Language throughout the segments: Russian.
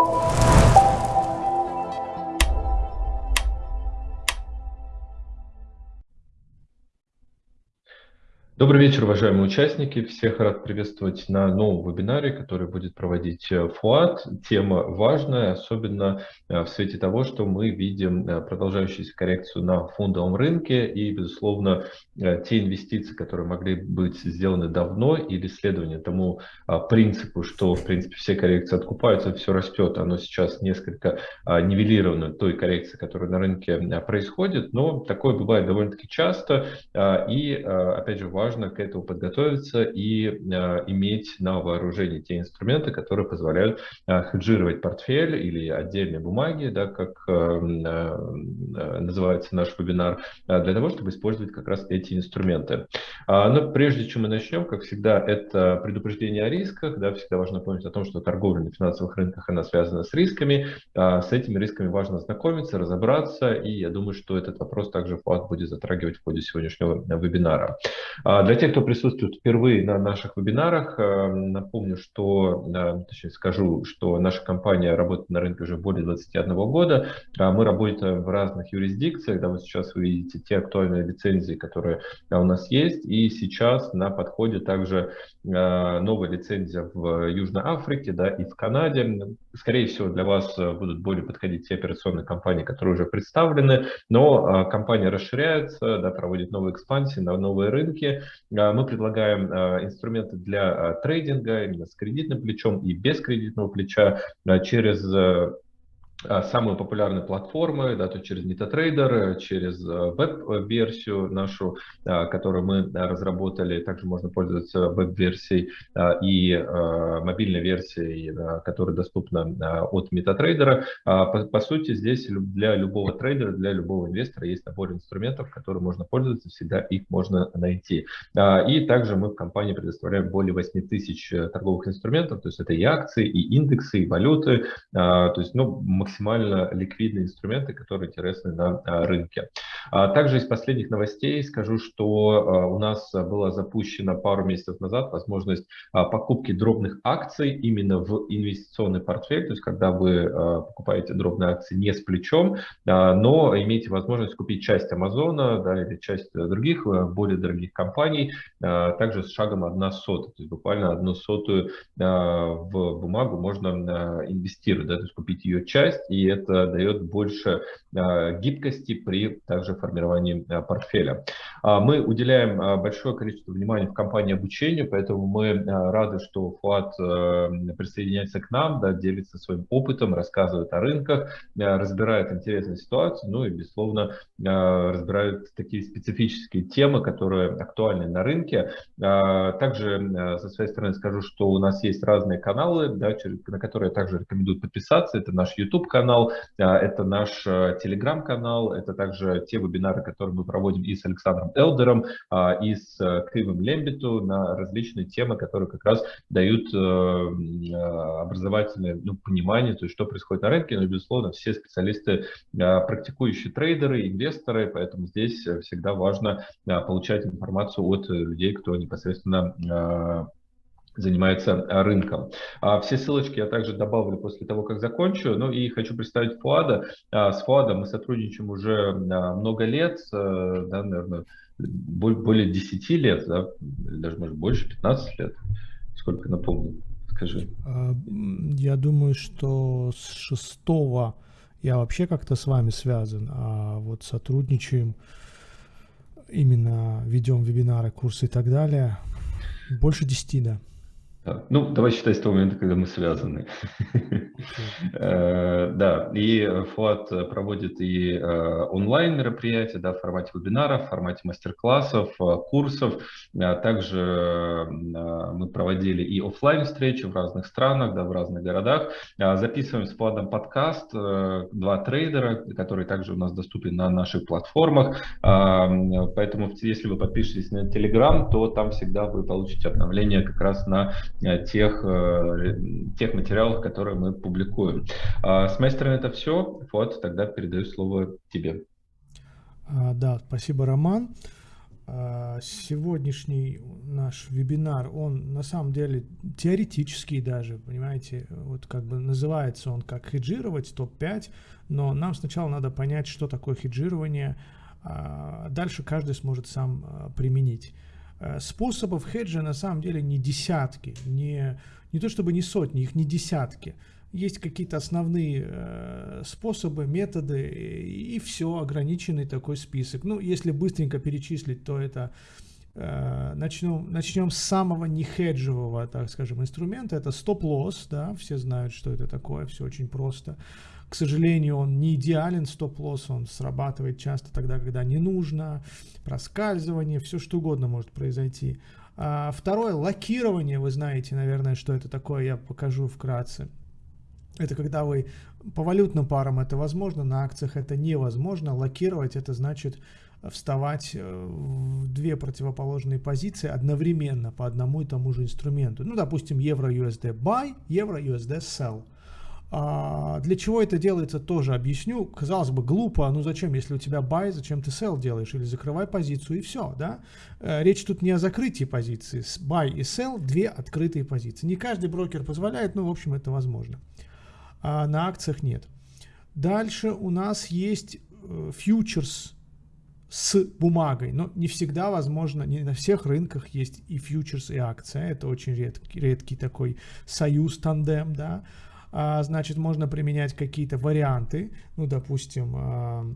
you Добрый вечер, уважаемые участники. Всех рад приветствовать на новом вебинаре, который будет проводить э, ФУАТ. Тема важная, особенно э, в свете того, что мы видим э, продолжающуюся коррекцию на фондовом рынке и, безусловно, те инвестиции, которые могли быть сделаны давно или следование тому принципу, что, в принципе, все коррекции откупаются, все растет, оно сейчас несколько нивелировано той коррекции, которая на рынке происходит, но такое бывает довольно-таки часто и, опять же, важно важно к этому подготовиться и э, иметь на вооружении те инструменты, которые позволяют э, хеджировать портфель или отдельные бумаги, да, как э, называется наш вебинар, для того, чтобы использовать как раз эти инструменты. А, но прежде чем мы начнем, как всегда, это предупреждение о рисках. Да, всегда важно помнить о том, что торговля на финансовых рынках она связана с рисками. А, с этими рисками важно знакомиться, разобраться, и я думаю, что этот вопрос также ФАТ будет затрагивать в ходе сегодняшнего вебинара. А, для тех, кто присутствует впервые на наших вебинарах, э, напомню, что, э, точнее скажу, что наша компания работает на рынке уже более 21 года. А мы работаем в разных юрисдикциях. Да, вот сейчас вы видите те актуальные лицензии, которые у нас есть. И сейчас на подходе также э, новая лицензия в Южной Африке да, и в Канаде. Скорее всего, для вас будут более подходить те операционные компании, которые уже представлены. Но компания расширяется, да, проводит новые экспансии на новые рынки. А, мы предлагаем а, инструменты для а, трейдинга именно с кредитным плечом и без кредитного плеча через самые популярные платформы, да, то через MetaTrader, через а, веб-версию нашу, а, которую мы разработали. Также можно пользоваться веб-версией и мобильной версией, которая доступна от MetaTrader. По, по сути, здесь для любого трейдера, для любого инвестора есть набор инструментов, которым можно пользоваться, всегда их можно найти. И также мы в компании предоставляем более 8 тысяч э, торговых инструментов, то есть это и акции, и индексы, и валюты, то есть ну, максимально ликвидные инструменты, которые интересны на а, рынке. А также из последних новостей скажу, что а, у нас была запущена пару месяцев назад возможность покупки дробных акций именно в инвестиционный портфель, то есть когда вы покупаете дробные акции не с плечом, но имеете возможность купить часть Амазона да, или часть других более дорогих компаний, также с шагом 1 сотая, то есть буквально одну сотую в бумагу можно инвестировать, да, то есть купить ее часть, и это дает больше а, гибкости при также формировании а, портфеля. А, мы уделяем большое количество внимания в компании обучению, поэтому мы рады, что ФУАТ присоединяется к нам, да, делится своим опытом, рассказывает о рынках, разбирает интересные ситуации, ну и, безусловно, разбирает такие специфические темы, которые актуальны на рынке. Также со своей стороны скажу, что у нас есть разные каналы, да, на которые я также рекомендую подписаться. Это наш YouTube-канал, канал, а, это наш э, телеграм-канал, это также те вебинары, которые мы проводим и с Александром Элдером, а, и с э, Кривым Лембиту на различные темы, которые как раз дают э, образовательное ну, понимание, то есть что происходит на рынке, но, безусловно, все специалисты, практикующие трейдеры, инвесторы, поэтому здесь всегда важно получать информацию от людей, кто непосредственно занимается а, рынком. А, все ссылочки я также добавлю после того, как закончу. Ну и хочу представить Фуада. А, с Фуадом мы сотрудничаем уже много лет, э, да, наверное, более 10 лет, да, даже может больше, 15 лет. Сколько напомню, скажи. Я думаю, что с шестого я вообще как-то с вами связан, а вот сотрудничаем, именно ведем вебинары, курсы и так далее. Больше 10, да. Ну, давай считать с того момента, когда мы связаны. Э, да, и ФУАТ проводит и э, онлайн мероприятия, да, в формате вебинаров, в формате мастер-классов, э, курсов. Также мы проводили и офлайн встречи в разных странах, да, в разных городах. Записываем с ФУАТом подкаст «Два трейдера», который также у нас доступен на наших платформах. Поэтому, если вы подпишетесь на Telegram, то там всегда вы получите обновление как раз на тех, э, тех материалов, которые мы публикуем. А, с моей стороны это все. Вот, тогда передаю слово тебе. А, да, спасибо, Роман. А, сегодняшний наш вебинар, он на самом деле теоретический даже, понимаете, вот как бы называется он как хеджировать топ-5, но нам сначала надо понять, что такое хеджирование, дальше каждый сможет сам применить. Э, способов хеджа на самом деле не десятки, не, не то чтобы не сотни, их не десятки. Есть какие-то основные э, способы, методы, и, все, ограниченный такой список. Ну, если быстренько перечислить, то это э, начнем, начнем с самого нехеджевого, так скажем, инструмента. Это стоп-лосс, да, все знают, что это такое, все очень просто. К сожалению, он не идеален, стоп-лосс, он срабатывает часто тогда, когда не нужно, проскальзывание, все что угодно может произойти. А второе, лакирование, вы знаете, наверное, что это такое, я покажу вкратце. Это когда вы по валютным парам это возможно, на акциях это невозможно. Локировать это значит вставать э, в две противоположные позиции одновременно по одному и тому же инструменту. Ну, допустим, евро-USD buy, евро-USD sell. А для чего это делается, тоже объясню. Казалось бы, глупо, ну зачем, если у тебя buy, зачем ты sell делаешь? Или закрывай позицию и все, да? Э, речь тут не о закрытии позиции. Buy и sell – две открытые позиции. Не каждый брокер позволяет, но в общем это возможно а на акциях нет. Дальше у нас есть э, фьючерс с бумагой, но не всегда возможно, не на всех рынках есть и фьючерс, и акция, это очень редкий, редкий такой союз, тандем, да, значит, можно применять какие-то варианты, ну, допустим, а,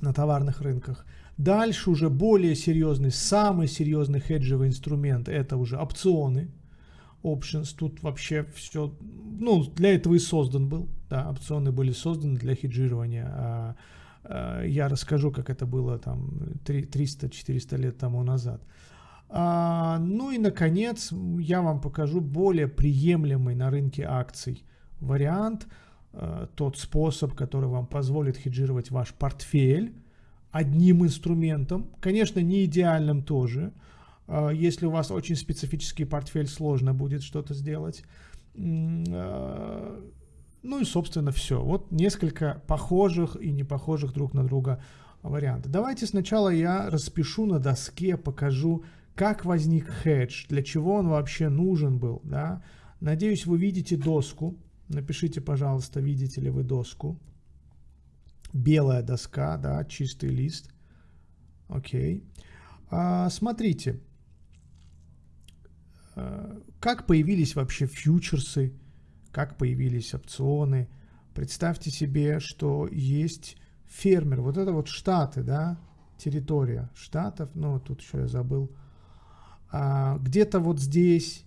на товарных рынках. Дальше уже более серьезный, самый серьезный хеджевый инструмент, это уже опционы, options, тут вообще все, ну, для этого и создан был, да, опционы были созданы для хеджирования, а, а, я расскажу, как это было там 300-400 лет тому назад. А, ну и, наконец, я вам покажу более приемлемый на рынке акций вариант, а, тот способ, который вам позволит хеджировать ваш портфель одним инструментом, конечно, не идеальным тоже, а, если у вас очень специфический портфель, сложно будет что-то сделать. А, ну и, собственно, все. Вот несколько похожих и не похожих друг на друга вариантов. Давайте сначала я распишу на доске, покажу, как возник хедж, для чего он вообще нужен был. Да? Надеюсь, вы видите доску. Напишите, пожалуйста, видите ли вы доску. Белая доска, да, чистый лист. Окей. А, смотрите, Э, как появились вообще фьючерсы, как появились опционы. Представьте себе, что есть фермер, вот это вот штаты, да, территория штатов, ну тут еще я забыл, а, где-то вот здесь,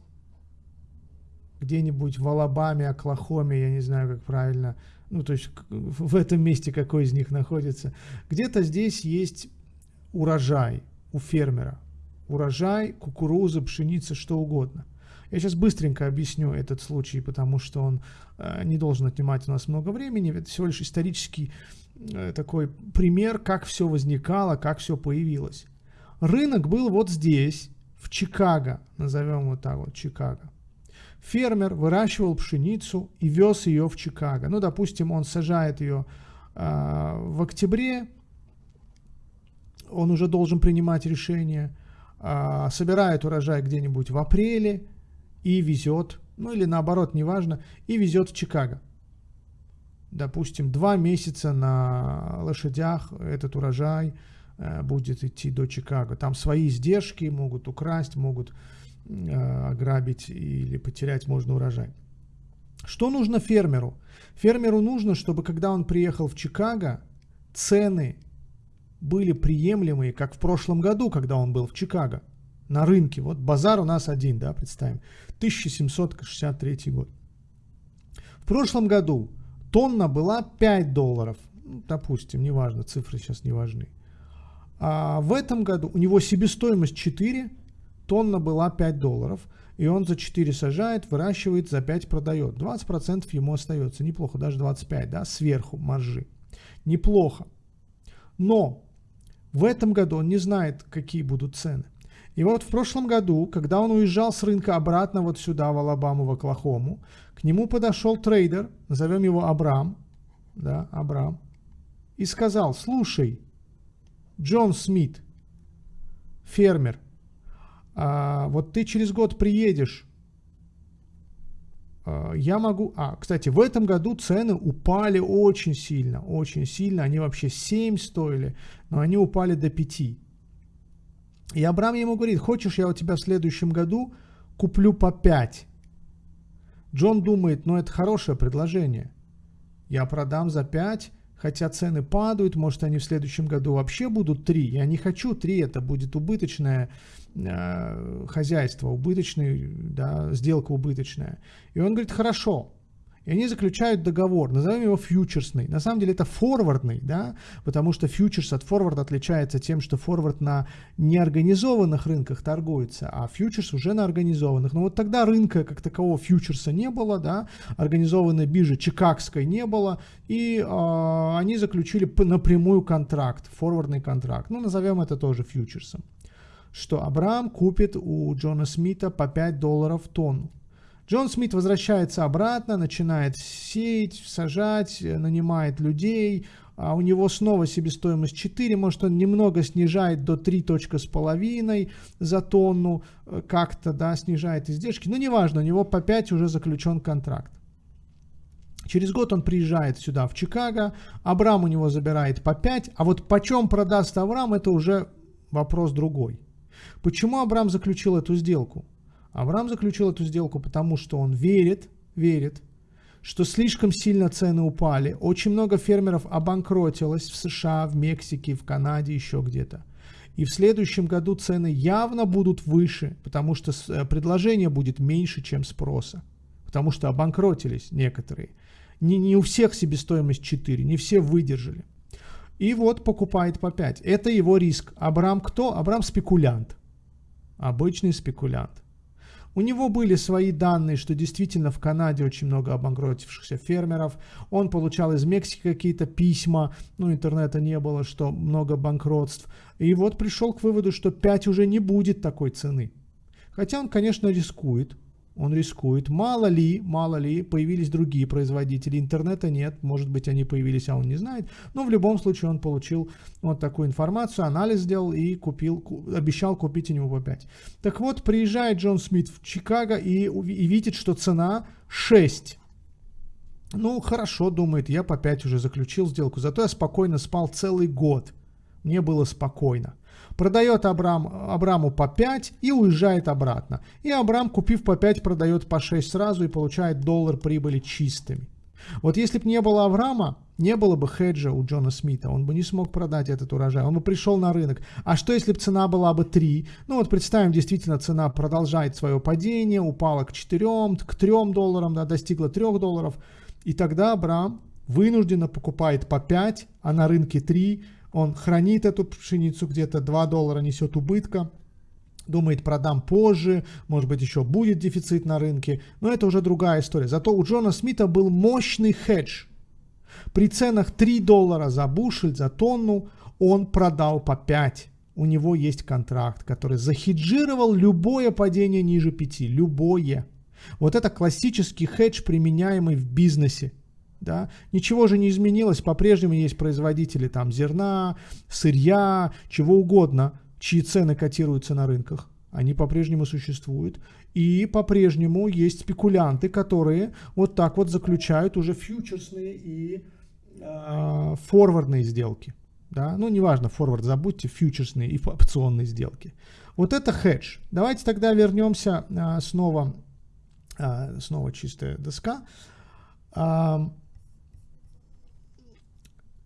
где-нибудь в Алабаме, Оклахоме, я не знаю, как правильно, ну то есть в этом месте какой из них находится, где-то здесь есть урожай у фермера, урожай, кукуруза, пшеница, что угодно. Я сейчас быстренько объясню этот случай, потому что он э, не должен отнимать у нас много времени. Это всего лишь исторический э, такой пример, как все возникало, как все появилось. Рынок был вот здесь, в Чикаго, назовем вот так вот, Чикаго. Фермер выращивал пшеницу и вез ее в Чикаго. Ну, допустим, он сажает ее э, в октябре, он уже должен принимать решение – а, собирает урожай где-нибудь в апреле и везет, ну или наоборот, неважно, и везет в Чикаго. Допустим, два месяца на лошадях этот урожай э, будет идти до Чикаго. Там свои издержки могут украсть, могут э, ограбить или потерять можно урожай. Что нужно фермеру? Фермеру нужно, чтобы когда он приехал в Чикаго, цены были приемлемые, как в прошлом году, когда он был в Чикаго, на рынке. Вот базар у нас один, да, представим, 1763 год. В прошлом году тонна была 5 долларов, ну, допустим, неважно, цифры сейчас не важны. А в этом году у него себестоимость 4, тонна была 5 долларов, и он за 4 сажает, выращивает, за 5 продает. 20% ему остается, неплохо, даже 25, да, сверху маржи. Неплохо. Но в этом году он не знает, какие будут цены. И вот в прошлом году, когда он уезжал с рынка обратно вот сюда, в Алабаму, в Оклахому, к нему подошел трейдер, назовем его Абрам, да, Абрам, и сказал, слушай, Джон Смит, фермер, а, вот ты через год приедешь, а, я могу... А, кстати, в этом году цены упали очень сильно, очень сильно. Они вообще 7 стоили, но они упали до 5. И Абрам ему говорит, хочешь, я у тебя в следующем году куплю по 5. Джон думает, ну это хорошее предложение. Я продам за 5, хотя цены падают, может они в следующем году вообще будут 3. Я не хочу 3, это будет убыточное э, хозяйство, убыточный, да, сделка убыточная. И он говорит, хорошо, и они заключают договор, назовем его фьючерсный. На самом деле это форвардный, да, потому что фьючерс от форварда отличается тем, что форвард на неорганизованных рынках торгуется, а фьючерс уже на организованных. Но вот тогда рынка как такового фьючерса не было, да, организованной биржи чикагской не было, и э, они заключили напрямую контракт, форвардный контракт. Ну, назовем это тоже фьючерсом. Что Абрам купит у Джона Смита по 5 долларов тонну. Джон Смит возвращается обратно, начинает сеять, сажать, э, нанимает людей, а у него снова себестоимость 4, может он немного снижает до 3.5 за тонну, э, как-то, да, снижает издержки, но неважно, у него по 5 уже заключен контракт. Через год он приезжает сюда, в Чикаго, Абрам у него забирает по 5, а вот почем продаст Авраам, это уже вопрос другой. Почему Абрам заключил эту сделку? Авраам заключил эту сделку, потому что он верит, верит, что слишком сильно цены упали. Очень много фермеров обанкротилось в США, в Мексике, в Канаде, еще где-то. И в следующем году цены явно будут выше, потому что э, предложение будет меньше, чем спроса. Потому что обанкротились некоторые. Не, не у всех себестоимость 4, не все выдержали. И вот покупает по 5. Это его риск. Абрам кто? Абрам спекулянт. Обычный спекулянт. У него были свои данные, что действительно в Канаде очень много обанкротившихся фермеров. Он получал из Мексики какие-то письма, ну интернета не было, что много банкротств. И вот пришел к выводу, что 5 уже не будет такой цены. Хотя он, конечно, рискует он рискует. Мало ли, мало ли, появились другие производители. Интернета нет, может быть, они появились, а он не знает. Но в любом случае он получил вот такую информацию, анализ сделал и купил, обещал купить у него по 5. Так вот, приезжает Джон Смит в Чикаго и, и видит, что цена 6. Ну, хорошо, думает, я по 5 уже заключил сделку, зато я спокойно спал целый год. Мне было спокойно продает Абрам, Абраму по 5 и уезжает обратно. И Абрам, купив по 5, продает по 6 сразу и получает доллар прибыли чистыми. Вот если бы не было Авраама, не было бы хеджа у Джона Смита, он бы не смог продать этот урожай, он бы пришел на рынок. А что если бы цена была бы 3? Ну вот представим, действительно цена продолжает свое падение, упала к 4, к 3 долларам, да, достигла 3 долларов. И тогда Абрам вынужденно покупает по 5, а на рынке 3, он хранит эту пшеницу где-то, 2 доллара несет убытка, думает, продам позже, может быть, еще будет дефицит на рынке, но это уже другая история. Зато у Джона Смита был мощный хедж. При ценах 3 доллара за бушель, за тонну, он продал по 5. У него есть контракт, который захеджировал любое падение ниже 5, любое. Вот это классический хедж, применяемый в бизнесе. Да? Ничего же не изменилось, по-прежнему есть производители там зерна, сырья, чего угодно, чьи цены котируются на рынках. Они по-прежнему существуют. И по-прежнему есть спекулянты, которые вот так вот заключают уже фьючерсные и э, форвардные сделки. Да? Ну, неважно, форвард забудьте, фьючерсные и опционные сделки. Вот это хедж. Давайте тогда вернемся э, снова, э, снова чистая доска.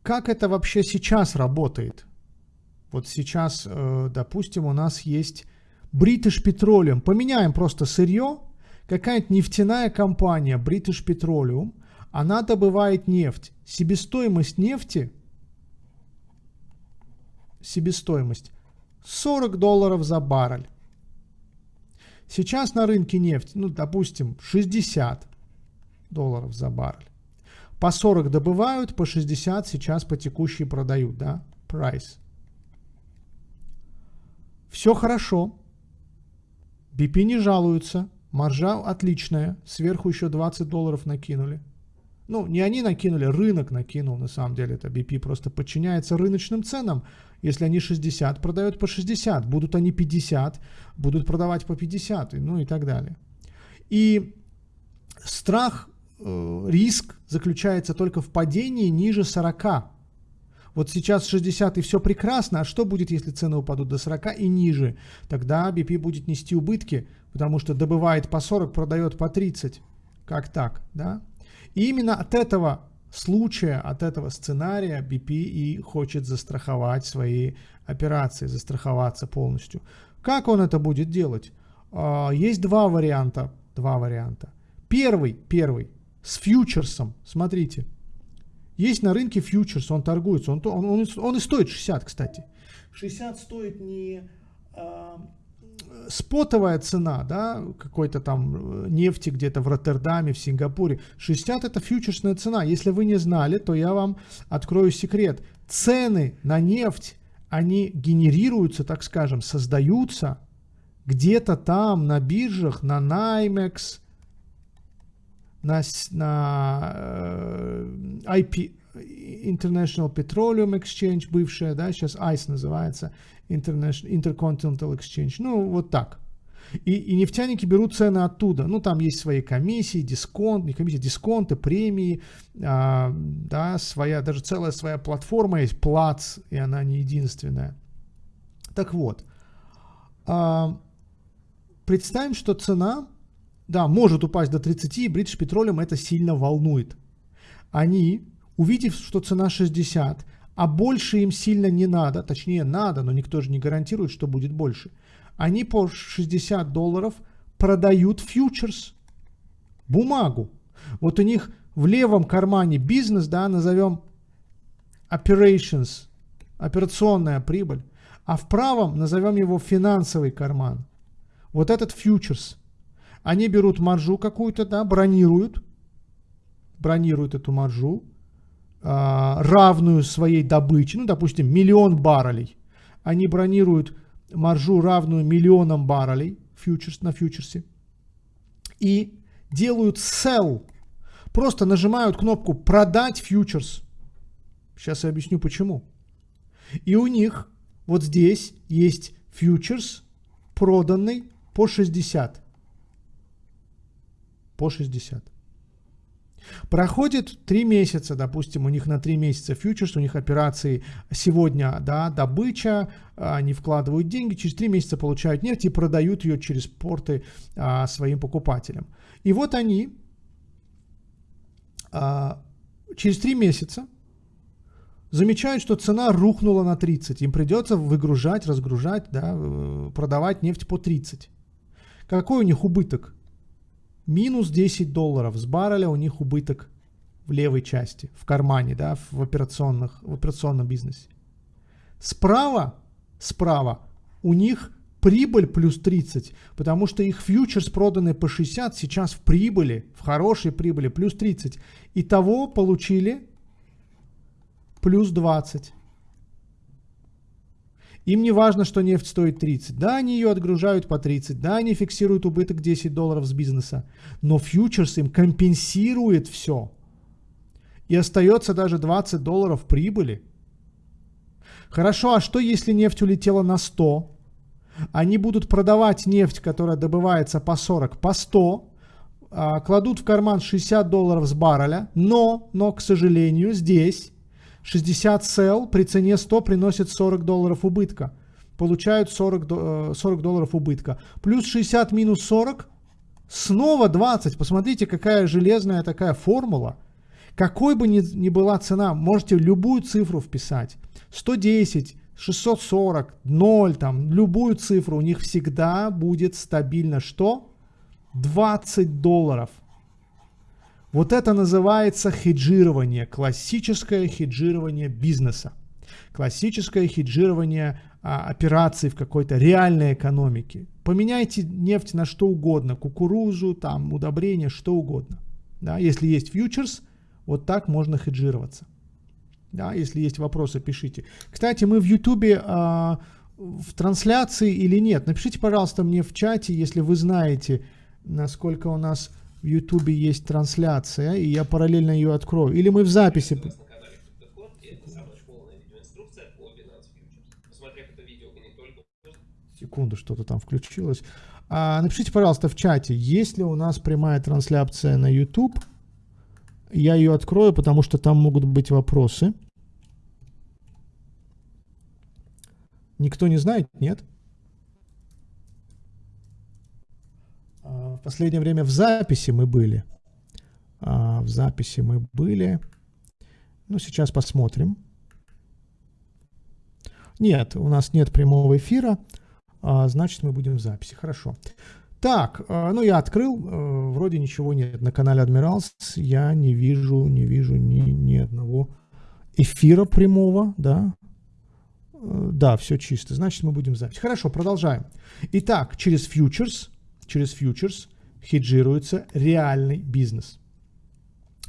Как это вообще сейчас работает? Вот сейчас, э, допустим, у нас есть British Petroleum. Поменяем просто сырье. Какая-нибудь нефтяная компания British Petroleum, она добывает нефть. Себестоимость нефти, себестоимость 40 долларов за баррель. Сейчас на рынке нефть, ну, допустим, 60 долларов за баррель. По 40 добывают, по 60 сейчас по текущей продают, да, price. Все хорошо. BP не жалуются. Маржа отличная. Сверху еще 20 долларов накинули. Ну, не они накинули, рынок накинул, на самом деле, это BP просто подчиняется рыночным ценам. Если они 60, продают по 60, будут они 50, будут продавать по 50, ну и так далее. И страх, риск заключается только в падении ниже 40. Вот сейчас 60 и все прекрасно, а что будет, если цены упадут до 40 и ниже? Тогда BP будет нести убытки, потому что добывает по 40, продает по 30. Как так, да? И именно от этого случая, от этого сценария BP и хочет застраховать свои операции, застраховаться полностью. Как он это будет делать? А, есть два варианта. Два варианта. Первый, первый, с фьючерсом. Смотрите. Есть на рынке фьючерс, он торгуется. Он, он, он, он и стоит 60, кстати. 60 стоит не а, спотовая цена, да, какой-то там э, нефти где-то в Роттердаме, в Сингапуре, 60 это фьючерсная цена. Если вы не знали, то я вам открою секрет. Цены на нефть, они генерируются, так скажем, создаются где-то там на биржах, на NYMEX, на, на э, IP, International Petroleum Exchange, бывшая, да, сейчас ICE называется, International, Intercontinental Exchange, ну, вот так. И, и нефтяники берут цены оттуда. Ну, там есть свои комиссии, дисконт, не комиссии, дисконты, премии, а, да, своя, даже целая своя платформа есть, плац, и она не единственная. Так вот, а, представим, что цена, да, может упасть до 30, и British Petroleum это сильно волнует. Они увидев, что цена 60, а больше им сильно не надо, точнее надо, но никто же не гарантирует, что будет больше, они по 60 долларов продают фьючерс, бумагу. Вот у них в левом кармане бизнес, да, назовем operations, операционная прибыль, а в правом назовем его финансовый карман. Вот этот фьючерс. Они берут маржу какую-то, да, бронируют, бронируют эту маржу, а, равную своей добыче, ну, допустим, миллион баррелей. Они бронируют маржу, равную миллионам баррелей фьючерс, на фьючерсе. И делают sell. Просто нажимают кнопку продать фьючерс. Сейчас я объясню почему. И у них вот здесь есть фьючерс, проданный по 60. По 60. Проходит 3 месяца, допустим, у них на 3 месяца фьючерс, у них операции сегодня, да, добыча, они вкладывают деньги, через 3 месяца получают нефть и продают ее через порты а, своим покупателям. И вот они а, через 3 месяца замечают, что цена рухнула на 30. Им придется выгружать, разгружать, да, э, продавать нефть по 30. Какой у них убыток? Минус 10 долларов с барреля у них убыток в левой части, в кармане, да, в, операционных, в операционном бизнесе. Справа, справа у них прибыль плюс 30, потому что их фьючерс проданный по 60 сейчас в прибыли, в хорошей прибыли плюс 30. Итого получили плюс 20. Им не важно, что нефть стоит 30. Да, они ее отгружают по 30. Да, они фиксируют убыток 10 долларов с бизнеса. Но фьючерс им компенсирует все. И остается даже 20 долларов прибыли. Хорошо, а что если нефть улетела на 100? Они будут продавать нефть, которая добывается по 40, по 100, а, кладут в карман 60 долларов с барреля, но, но, к сожалению, здесь 60 сел при цене 100 приносит 40 долларов убытка. Получают 40, 40 э, долларов убытка. Плюс 60 минус 40, снова 20. Посмотрите, какая железная такая формула. Какой бы ни, ни была цена, можете любую цифру вписать. 110, 640, 0, там, любую цифру. У них всегда будет стабильно что? 20 долларов. Вот это называется хеджирование, классическое хеджирование бизнеса, классическое хеджирование а, операций в какой-то реальной экономике. Поменяйте нефть на что угодно, кукурузу, там, удобрения, что угодно. Да, если есть фьючерс, вот так можно хеджироваться. Да, если есть вопросы, пишите. Кстати, мы в Ютубе а, в трансляции или нет. Напишите, пожалуйста, мне в чате, если вы знаете, насколько у нас в Ютубе есть трансляция, и я параллельно ее открою. Или мы в записи... Секунду, что-то там включилось. А, напишите, пожалуйста, в чате, есть ли у нас прямая трансляция на YouTube. Я ее открою, потому что там могут быть вопросы. Никто не знает? Нет? А, в последнее время в записи мы были. А, в записи мы были. Ну, сейчас посмотрим. Нет, у нас нет прямого эфира. А, значит, мы будем в записи. Хорошо. Так, а, ну я открыл, а, вроде ничего нет на канале Admirals, я не вижу, не вижу ни, ни одного эфира прямого, да, да, все чисто, значит мы будем в записи. Хорошо, продолжаем. Итак, через фьючерс, через фьючерс хеджируется реальный бизнес.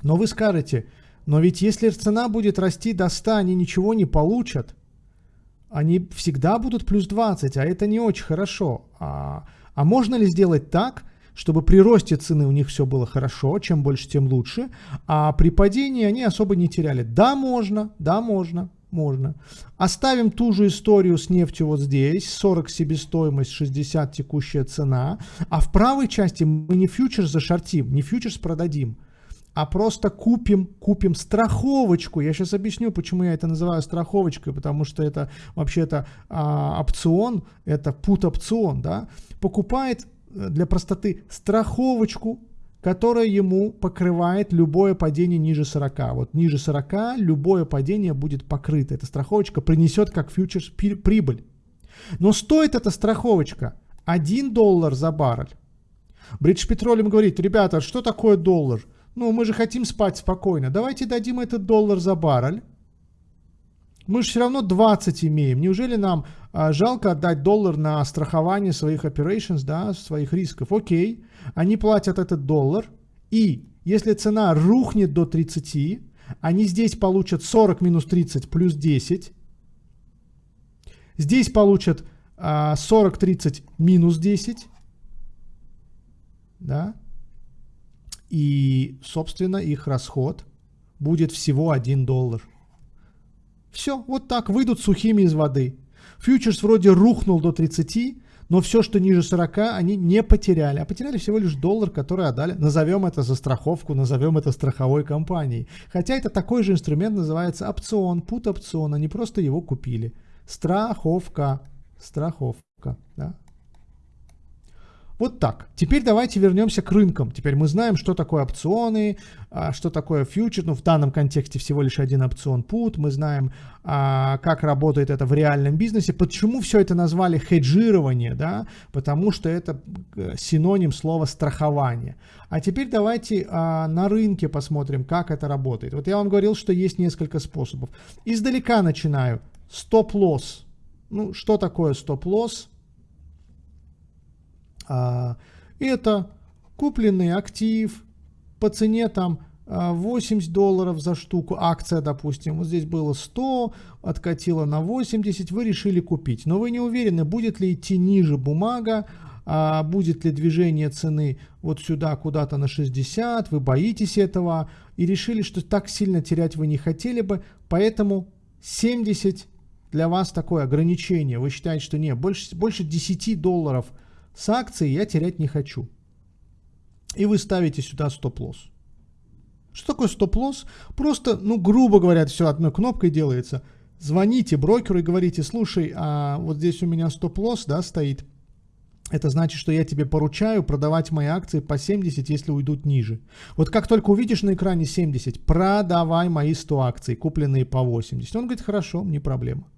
Но вы скажете, но ведь если цена будет расти до 100, они ничего не получат – они всегда будут плюс 20, а это не очень хорошо. А, а можно ли сделать так, чтобы при росте цены у них все было хорошо, чем больше, тем лучше, а при падении они особо не теряли? Да, можно, да, можно, можно. Оставим ту же историю с нефтью вот здесь, 40 себестоимость, 60 текущая цена, а в правой части мы не фьючерс зашортим, не фьючерс продадим, а просто купим, купим страховочку. Я сейчас объясню, почему я это называю страховочкой, потому что это вообще-то а, опцион, это пут-опцион, да, покупает э, для простоты страховочку, которая ему покрывает любое падение ниже 40. Вот ниже 40 любое падение будет покрыто. Эта страховочка принесет как фьючерс прибыль. Но стоит эта страховочка 1 доллар за баррель. Бридж Петролиум говорит, ребята, что такое доллар? Ну, мы же хотим спать спокойно. Давайте дадим этот доллар за баррель. Мы же все равно 20 имеем. Неужели нам а, жалко отдать доллар на страхование своих operations, да, своих рисков? Окей, они платят этот доллар. И если цена рухнет до 30, они здесь получат 40 минус 30 плюс 10. Здесь получат а, 40-30 минус 10. Да? И, собственно, их расход будет всего 1 доллар. Все, вот так, выйдут сухими из воды. Фьючерс вроде рухнул до 30, но все, что ниже 40, они не потеряли. А потеряли всего лишь доллар, который отдали. Назовем это за страховку, назовем это страховой компанией. Хотя это такой же инструмент называется опцион, пут-опцион. Они просто его купили. Страховка. Страховка. Да? Вот так. Теперь давайте вернемся к рынкам. Теперь мы знаем, что такое опционы, а, что такое фьючер. Ну, в данном контексте всего лишь один опцион put. Мы знаем, а, как работает это в реальном бизнесе. Почему все это назвали хеджирование? Да? Потому что это э, синоним слова страхование. А теперь давайте а, на рынке посмотрим, как это работает. Вот я вам говорил, что есть несколько способов. Издалека начинаю. Стоп-лосс. Ну, что такое стоп-лосс? А, это купленный актив по цене там 80 а, долларов за штуку, акция, допустим, вот здесь было 100, откатило на 80, вы решили купить, но вы не уверены, будет ли идти ниже бумага, а будет ли движение цены вот сюда куда-то на 60, вы боитесь этого и решили, что так сильно терять вы не хотели бы, поэтому 70 для вас такое ограничение, вы считаете, что нет, больше, больше 10 долларов – с акцией я терять не хочу. И вы ставите сюда стоп-лосс. Что такое стоп-лосс? Просто, ну, грубо говоря, все одной кнопкой делается. Звоните брокеру и говорите, слушай, а вот здесь у меня стоп-лосс, да, стоит. Это значит, что я тебе поручаю продавать мои акции по 70, если уйдут ниже. Вот как только увидишь на экране 70, продавай мои 100 акций, купленные по 80. Он говорит, хорошо, не проблема.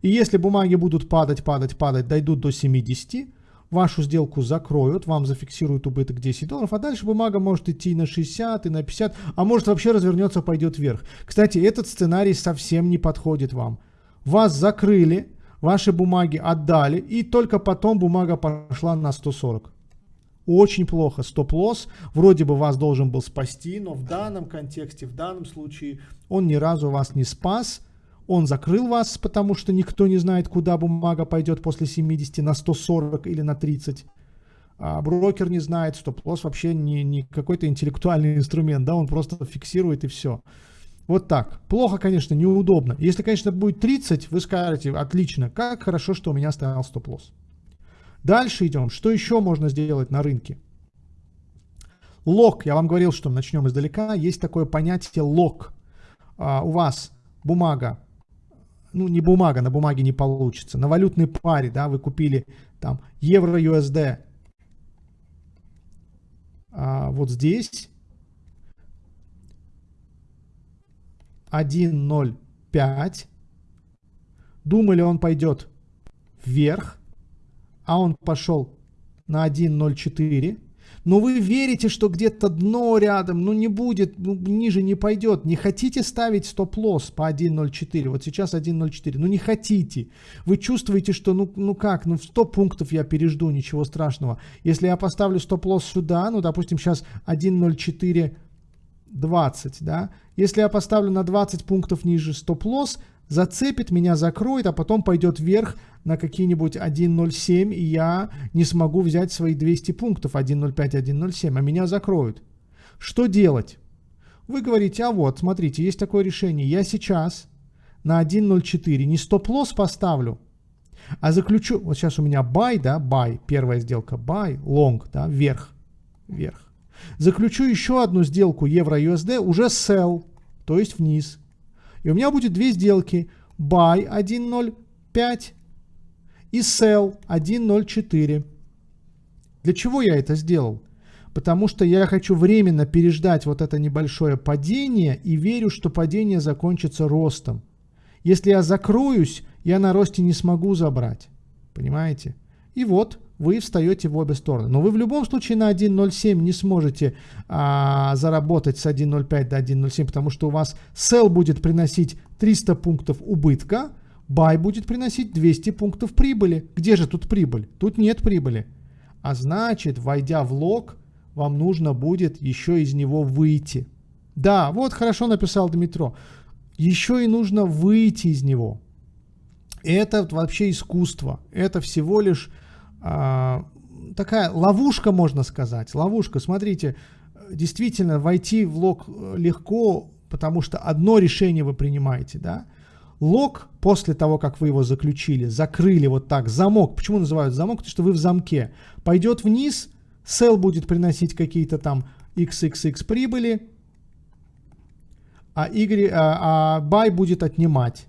И если бумаги будут падать, падать, падать, дойдут до 70, вашу сделку закроют, вам зафиксируют убыток 10 долларов, а дальше бумага может идти и на 60, и на 50, а может вообще развернется, пойдет вверх. Кстати, этот сценарий совсем не подходит вам. Вас закрыли, ваши бумаги отдали, и только потом бумага пошла на 140. Очень плохо. Стоп-лосс вроде бы вас должен был спасти, но в данном контексте, в данном случае он ни разу вас не спас – он закрыл вас, потому что никто не знает, куда бумага пойдет после 70 на 140 или на 30. а брокер не знает, стоп-лосс вообще не, не какой-то интеллектуальный инструмент, да, он просто фиксирует и все. Вот так. Плохо, конечно, неудобно. Если, конечно, будет 30, вы скажете, отлично, как хорошо, что у меня стоял стоп-лосс. Дальше идем. Что еще можно сделать на рынке? Лог. Я вам говорил, что начнем издалека. Есть такое понятие лог. А, у вас бумага, ну не бумага, на бумаге не получится. На валютной паре, да, вы купили там евро-USD. А, вот здесь 1.05. Думали, он пойдет вверх, а он пошел на 1.04. Но вы верите, что где-то дно рядом, ну не будет, ну, ниже не пойдет. Не хотите ставить стоп-лосс по 1.04, вот сейчас 1.04, ну не хотите. Вы чувствуете, что ну, ну как, ну в 100 пунктов я пережду, ничего страшного. Если я поставлю стоп-лосс сюда, ну допустим сейчас 1.04 20, да. Если я поставлю на 20 пунктов ниже стоп-лосс, зацепит, меня закроет, а потом пойдет вверх на какие-нибудь 1.07, и я не смогу взять свои 200 пунктов 1.05, 1.07, а меня закроют. Что делать? Вы говорите, а вот, смотрите, есть такое решение. Я сейчас на 1.04 не стоп-лосс поставлю, а заключу, вот сейчас у меня buy, да, buy, первая сделка, buy, long, да, вверх, вверх. Заключу еще одну сделку евро-USD, уже sell, то есть вниз. И у меня будет две сделки. Buy 1.05 и sell 1.04. Для чего я это сделал? Потому что я хочу временно переждать вот это небольшое падение и верю, что падение закончится ростом. Если я закроюсь, я на росте не смогу забрать. Понимаете? И вот вы встаете в обе стороны. Но вы в любом случае на 1.07 не сможете а, заработать с 1.05 до 1.07, потому что у вас sell будет приносить 300 пунктов убытка, buy будет приносить 200 пунктов прибыли. Где же тут прибыль? Тут нет прибыли. А значит, войдя в лог, вам нужно будет еще из него выйти. Да, вот хорошо написал Дмитро. Еще и нужно выйти из него. Это вообще искусство. Это всего лишь такая ловушка, можно сказать. Ловушка. Смотрите, действительно, войти в лог э, легко, потому что одно решение вы принимаете, да. Лог, после того, как вы его заключили, закрыли вот так, замок. Почему называют замок? Потому что вы в замке. Пойдет вниз, sell будет приносить какие-то там XXX прибыли, а, y, а, а buy будет отнимать.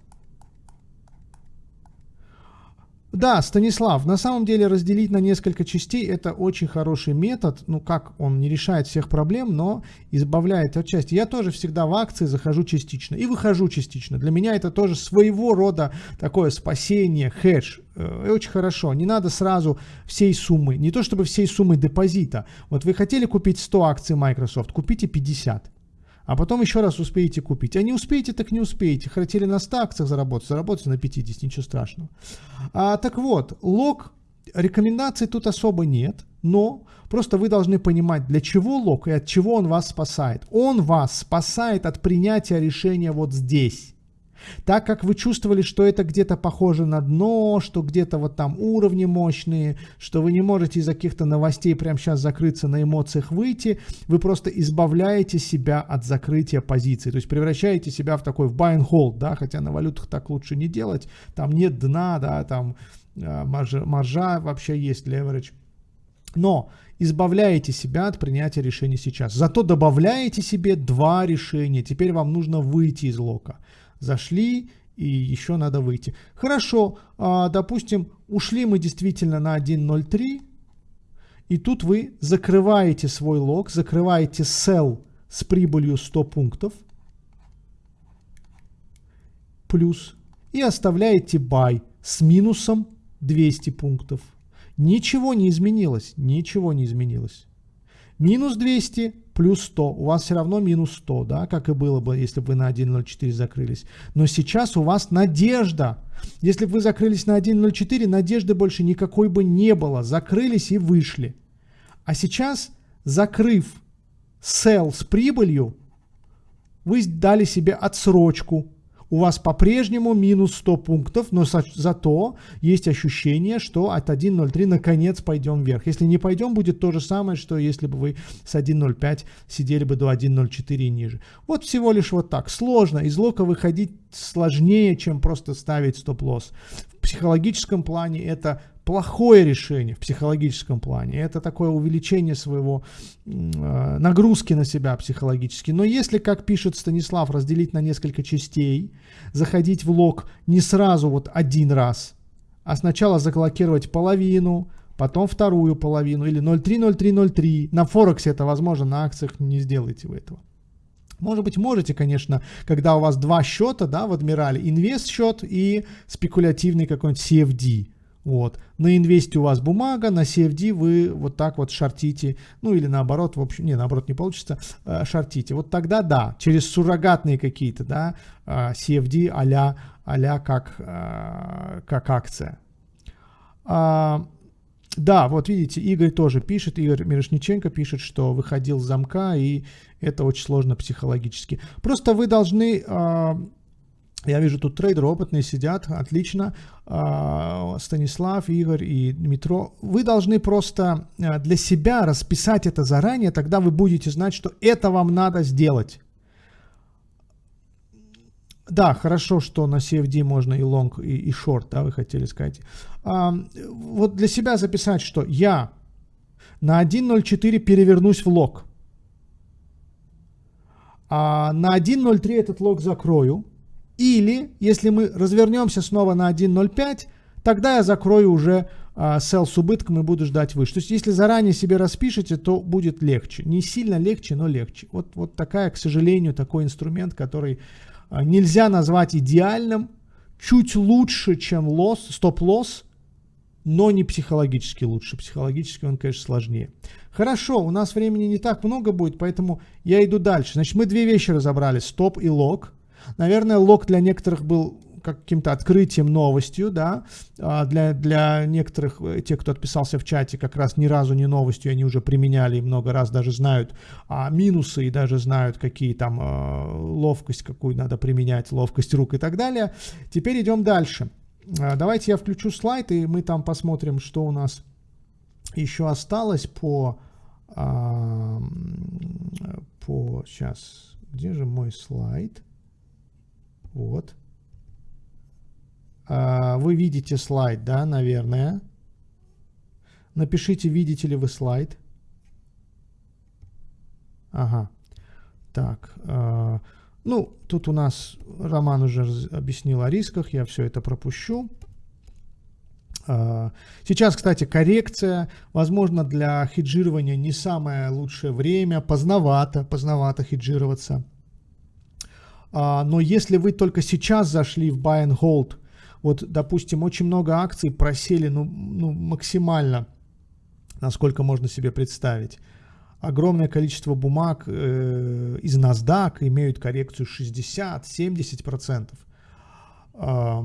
Да, Станислав, на самом деле разделить на несколько частей это очень хороший метод. Ну как, он не решает всех проблем, но избавляет от части. Я тоже всегда в акции захожу частично и выхожу частично. Для меня это тоже своего рода такое спасение, хедж. Э, очень хорошо. Не надо сразу всей суммы, не то чтобы всей суммы депозита. Вот вы хотели купить 100 акций Microsoft, купите 50 а потом еще раз успеете купить. А не успеете, так не успеете. Хотели на 100 акциях заработать, заработайте на 50, ничего страшного. А, так вот, лог, рекомендаций тут особо нет, но просто вы должны понимать, для чего лог и от чего он вас спасает. Он вас спасает от принятия решения вот здесь. Так как вы чувствовали, что это где-то похоже на дно, что где-то вот там уровни мощные, что вы не можете из-за каких-то новостей прямо сейчас закрыться на эмоциях выйти, вы просто избавляете себя от закрытия позиции. То есть превращаете себя в такой в buy and hold, да, хотя на валютах так лучше не делать. Там нет дна, да, там э, маржа, маржа вообще есть, leverage. Но избавляете себя от принятия решений сейчас. Зато добавляете себе два решения. Теперь вам нужно выйти из лока зашли и еще надо выйти. Хорошо, а, допустим, ушли мы действительно на 1.03, и тут вы закрываете свой лог, закрываете sell с прибылью 100 пунктов, плюс, и оставляете buy с минусом 200 пунктов. Ничего не изменилось, ничего не изменилось. Минус 200 плюс 100, у вас все равно минус 100, да, как и было бы, если бы вы на 1.04 закрылись. Но сейчас у вас надежда. Если бы вы закрылись на 1.04, надежды больше никакой бы не было. Закрылись и вышли. А сейчас, закрыв sell с прибылью, вы дали себе отсрочку. У вас по-прежнему минус 100 пунктов, но за, зато есть ощущение, что от 1.03 наконец пойдем вверх. Если не пойдем, будет то же самое, что если бы вы с 1.05 сидели бы до 1.04 и ниже. Вот всего лишь вот так. Сложно. Из лока выходить сложнее, чем просто ставить стоп-лосс. В психологическом плане это плохое решение в психологическом плане. Это такое увеличение своего э, нагрузки на себя психологически. Но если, как пишет Станислав, разделить на несколько частей, заходить в лог не сразу вот один раз, а сначала заблокировать половину, потом вторую половину или 0,3, На Форексе это возможно, на акциях не сделайте вы этого. Может быть, можете, конечно, когда у вас два счета, да, в Адмирале, инвест счет и спекулятивный какой-нибудь CFD. Вот. На инвесте у вас бумага, на CFD вы вот так вот шортите, ну или наоборот, в общем, не, наоборот не получится, э, шортите. Вот тогда да, через суррогатные какие-то, да, э, CFD а-ля, а как, э, как акция. А, да, вот видите, Игорь тоже пишет, Игорь Мирошниченко пишет, что выходил с замка, и это очень сложно психологически. Просто вы должны... Я вижу, тут трейдеры опытные сидят, отлично. А, Станислав, Игорь и Дмитро. Вы должны просто а, для себя расписать это заранее, тогда вы будете знать, что это вам надо сделать. Да, хорошо, что на CFD можно и long, и, и short, да, вы хотели сказать. А, вот для себя записать, что я на 1.04 перевернусь в лог. А на 1.03 этот лог закрою или, если мы развернемся снова на 1.05, тогда я закрою уже а, sell с убытком и буду ждать выше. То есть, если заранее себе распишете, то будет легче. Не сильно легче, но легче. Вот, вот такая, к сожалению, такой инструмент, который а, нельзя назвать идеальным, чуть лучше, чем лосс, стоп-лосс, но не психологически лучше. Психологически он, конечно, сложнее. Хорошо, у нас времени не так много будет, поэтому я иду дальше. Значит, мы две вещи разобрали, стоп и лог. Наверное, лог для некоторых был каким-то открытием, новостью, да, а для, для некоторых, э, тех, кто отписался в чате, как раз ни разу не новостью, они уже применяли и много раз даже знают а, минусы и даже знают, какие там а, ловкость, какую надо применять, ловкость рук и так далее. Теперь идем дальше. А, давайте я включу слайд, и мы там посмотрим, что у нас еще осталось по, а, по, сейчас, где же мой слайд? Вот. А, вы видите слайд, да, наверное. Напишите, видите ли вы слайд. Ага. Так. А, ну, тут у нас Роман уже объяснил о рисках, я все это пропущу. А, сейчас, кстати, коррекция, возможно, для хеджирования не самое лучшее время, поздновато, поздновато хеджироваться. А, но если вы только сейчас зашли в buy and hold, вот, допустим, очень много акций просели ну, ну, максимально, насколько можно себе представить. Огромное количество бумаг э, из NASDAQ имеют коррекцию 60-70%. Э,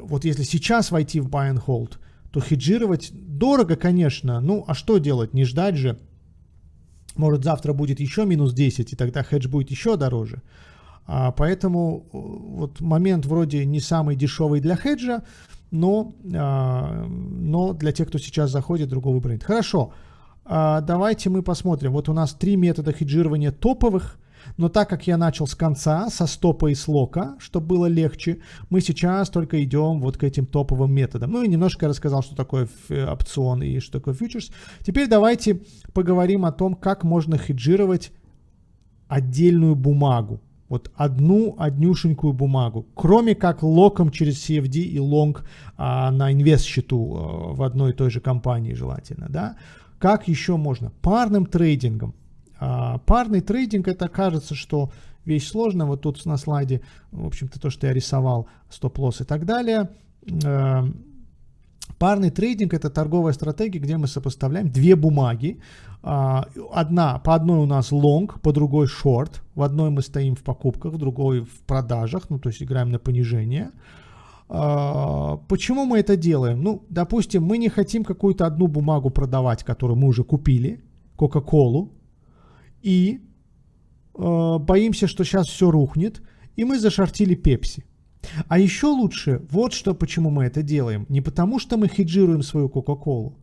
вот если сейчас войти в buy and hold, то хеджировать дорого, конечно. Ну, а что делать? Не ждать же. Может, завтра будет еще минус 10, и тогда хедж будет еще дороже. А, поэтому э, вот момент вроде не самый дешевый для хеджа, но, а, но для тех, кто сейчас заходит, другого выбора нет. Хорошо, а, давайте мы посмотрим. Вот у нас три метода хеджирования топовых. Но так как я начал с конца, со стопа и с лока, чтобы было легче, мы сейчас только идем вот к этим топовым методам. Ну и немножко рассказал, что такое э, опцион и что такое фьючерс. Теперь давайте поговорим о том, как можно хеджировать отдельную бумагу вот одну однюшенькую бумагу, кроме как локом через CFD и лонг а, на инвест-счету а, в одной и той же компании желательно, да. Как еще можно? Парным трейдингом. А, парный трейдинг, это кажется, что вещь сложная, вот тут на слайде, в общем-то, то, что я рисовал, стоп-лосс и так далее. Парный трейдинг это торговая стратегия, где мы сопоставляем две бумаги, а, одна, по одной у нас long, по другой short. В одной мы стоим в покупках, в другой в продажах, ну то есть играем на понижение. А, почему мы это делаем? Ну, допустим, мы не хотим какую-то одну бумагу продавать, которую мы уже купили, Кока-Колу, и а, боимся, что сейчас все рухнет, и мы зашортили Пепси. А еще лучше, вот что почему мы это делаем. Не потому что мы хеджируем свою Кока-Колу.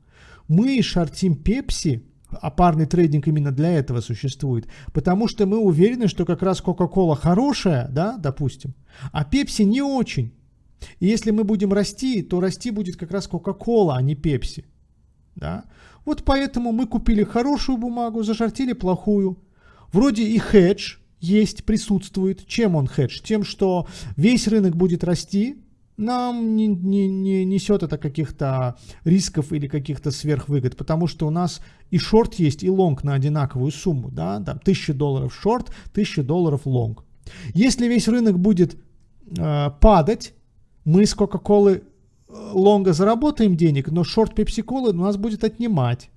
Мы шортим Пепси, а парный трейдинг именно для этого существует, потому что мы уверены, что как раз Кока-Кола хорошая, да, допустим, а Пепси не очень. И если мы будем расти, то расти будет как раз Кока-Кола, а не Пепси. Да? Вот поэтому мы купили хорошую бумагу, зашортили плохую. Вроде и хедж есть, присутствует. Чем он хедж? Тем, что весь рынок будет расти, нам не, не, не несет это каких-то рисков или каких-то сверхвыгод, потому что у нас и шорт есть, и лонг на одинаковую сумму, да, там 1000 долларов шорт, 1000 долларов лонг. Если весь рынок будет э, падать, мы с Кока-Колы э, лонга заработаем денег, но шорт Пепси-Колы у нас будет отнимать.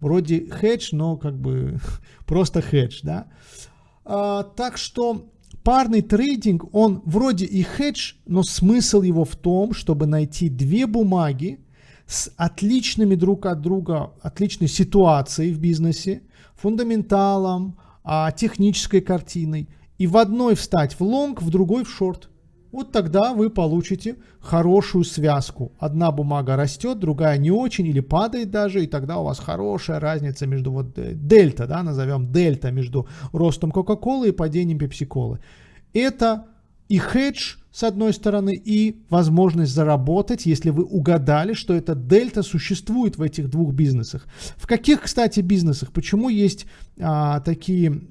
Вроде хедж, но как бы просто хедж, да. А, так что парный трейдинг, он вроде и хедж, но смысл его в том, чтобы найти две бумаги с отличными друг от друга, отличной ситуацией в бизнесе, фундаменталом, а, технической картиной, и в одной встать в лонг, в другой в шорт. Вот тогда вы получите хорошую связку. Одна бумага растет, другая не очень или падает даже, и тогда у вас хорошая разница между вот э, дельта, да, назовем дельта между ростом Кока-Колы и падением Пепси-Колы. Это и хедж с одной стороны, и возможность заработать, если вы угадали, что эта дельта существует в этих двух бизнесах. В каких, кстати, бизнесах? Почему есть а, такие